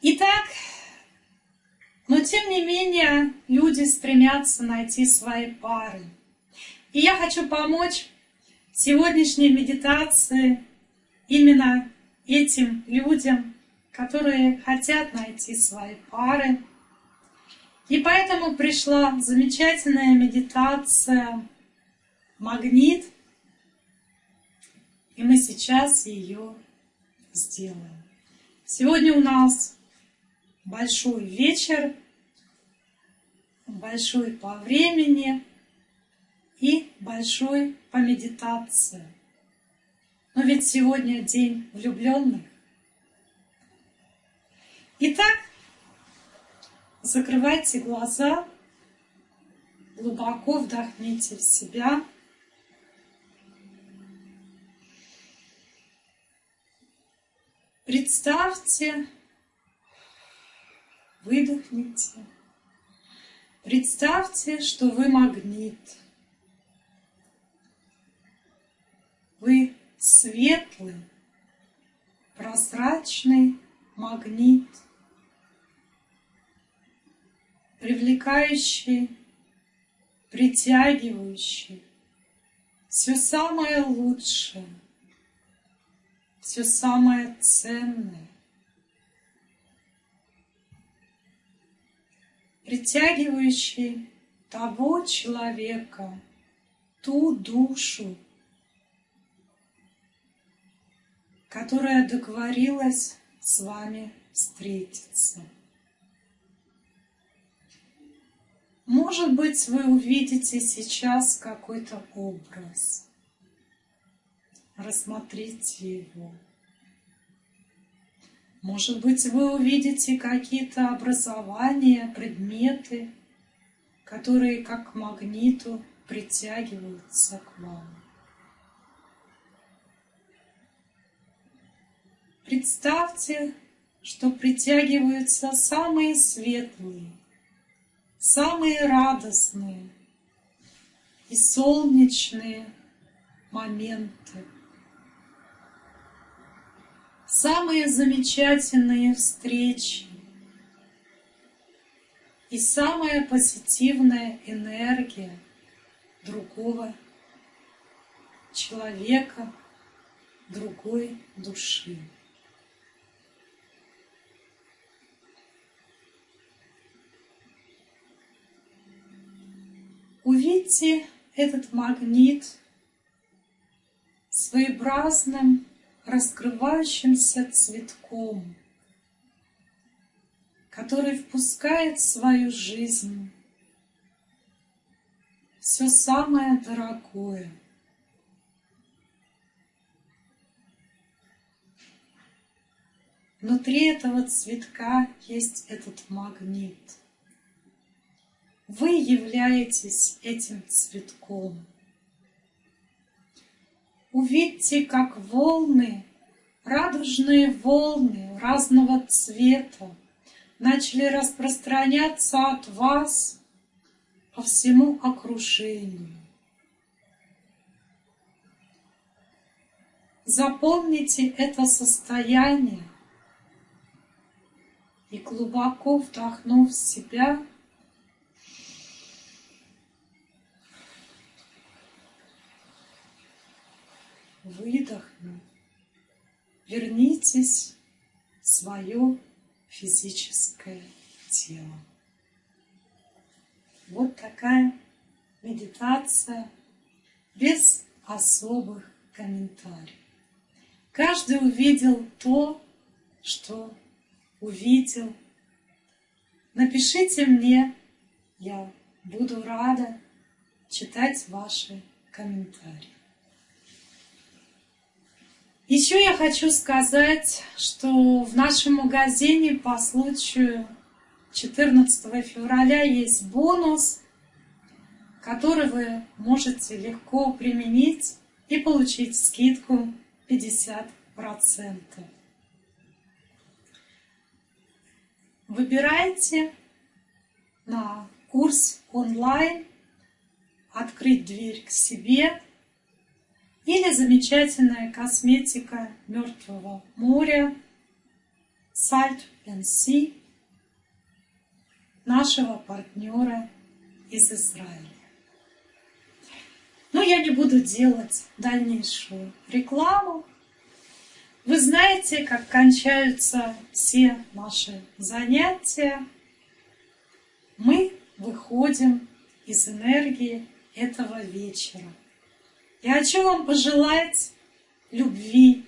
Итак, но тем не менее люди стремятся найти свои пары. И я хочу помочь сегодняшней медитации именно этим людям, которые хотят найти свои пары. И поэтому пришла замечательная медитация «Магнит», и мы сейчас ее сделаем. Сегодня у нас большой вечер, большой по времени и большой по медитации. Но ведь сегодня день влюбленных. Итак, закрывайте глаза, глубоко вдохните в себя. Представьте, выдохните. Представьте, что вы магнит. Вы светлый, прозрачный магнит, привлекающий, притягивающий все самое лучшее, все самое ценное. Притягивающий того человека, ту душу, которая договорилась с вами встретиться. Может быть, вы увидите сейчас какой-то образ. Рассмотрите его. Может быть, вы увидите какие-то образования, предметы, которые как к магниту притягиваются к вам. Представьте, что притягиваются самые светлые, самые радостные и солнечные моменты, самые замечательные встречи и самая позитивная энергия другого человека, другой души. Увидьте этот магнит своеобразным раскрывающимся цветком, который впускает в свою жизнь все самое дорогое. Внутри этого цветка есть этот магнит – вы являетесь этим цветком. Увидьте, как волны, радужные волны разного цвета начали распространяться от вас по всему окружению. Запомните это состояние и глубоко вдохнув в себя, выдохнув, вернитесь в свое физическое тело. Вот такая медитация без особых комментариев. Каждый увидел то, что увидел. Напишите мне, я буду рада читать ваши комментарии. Еще я хочу сказать, что в нашем магазине по случаю 14 февраля есть бонус, который вы можете легко применить и получить скидку 50%. Выбирайте на курс онлайн «Открыть дверь к себе» Или замечательная косметика Мертвого моря Salt and Sea нашего партнера из Израиля. Но я не буду делать дальнейшую рекламу. Вы знаете, как кончаются все наши занятия. мы выходим из энергии этого вечера. Я хочу вам пожелать любви,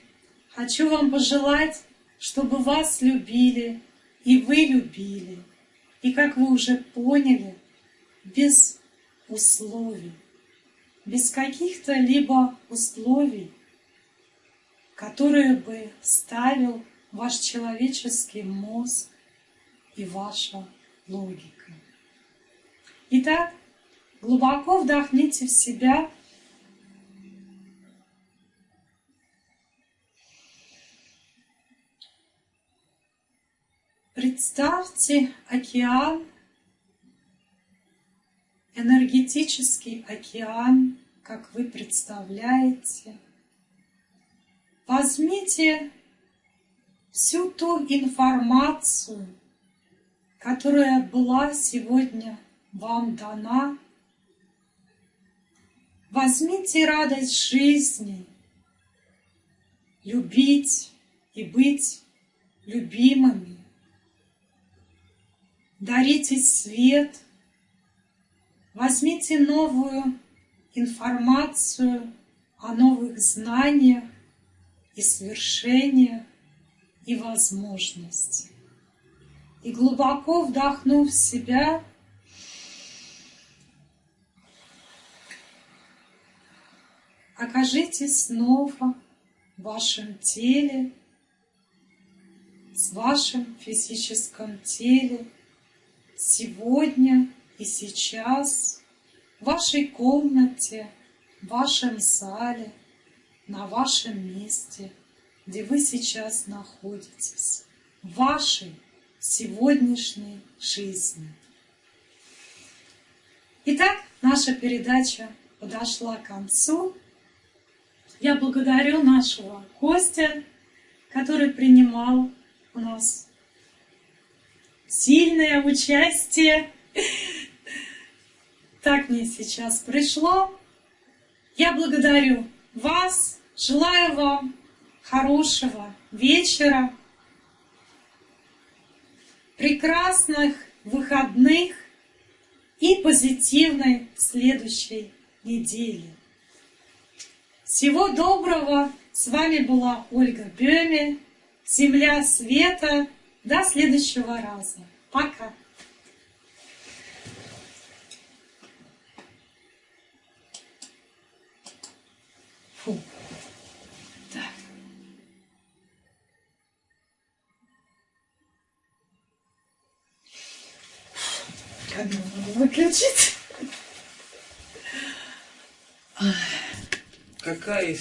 хочу вам пожелать, чтобы вас любили и вы любили. И как вы уже поняли, без условий, без каких-то либо условий, которые бы ставил ваш человеческий мозг и ваша логика. Итак, глубоко вдохните в себя Представьте океан, энергетический океан, как вы представляете. Возьмите всю ту информацию, которая была сегодня вам дана. Возьмите радость жизни, любить и быть любимыми. Дарите свет, возьмите новую информацию о новых знаниях и свершениях и возможностях. И глубоко вдохнув себя, окажитесь снова в вашем теле, с вашим физическом теле, сегодня и сейчас, в вашей комнате, в вашем зале, на вашем месте, где вы сейчас находитесь, в вашей сегодняшней жизни. Итак, наша передача подошла к концу. Я благодарю нашего Костя, который принимал у нас сильное участие. Так мне сейчас пришло. Я благодарю вас, желаю вам хорошего вечера, прекрасных выходных и позитивной следующей недели. Всего доброго! С вами была Ольга Бёме, Земля Света. До следующего раза. Пока! Фу. Так. Камеру надо выключить. Какая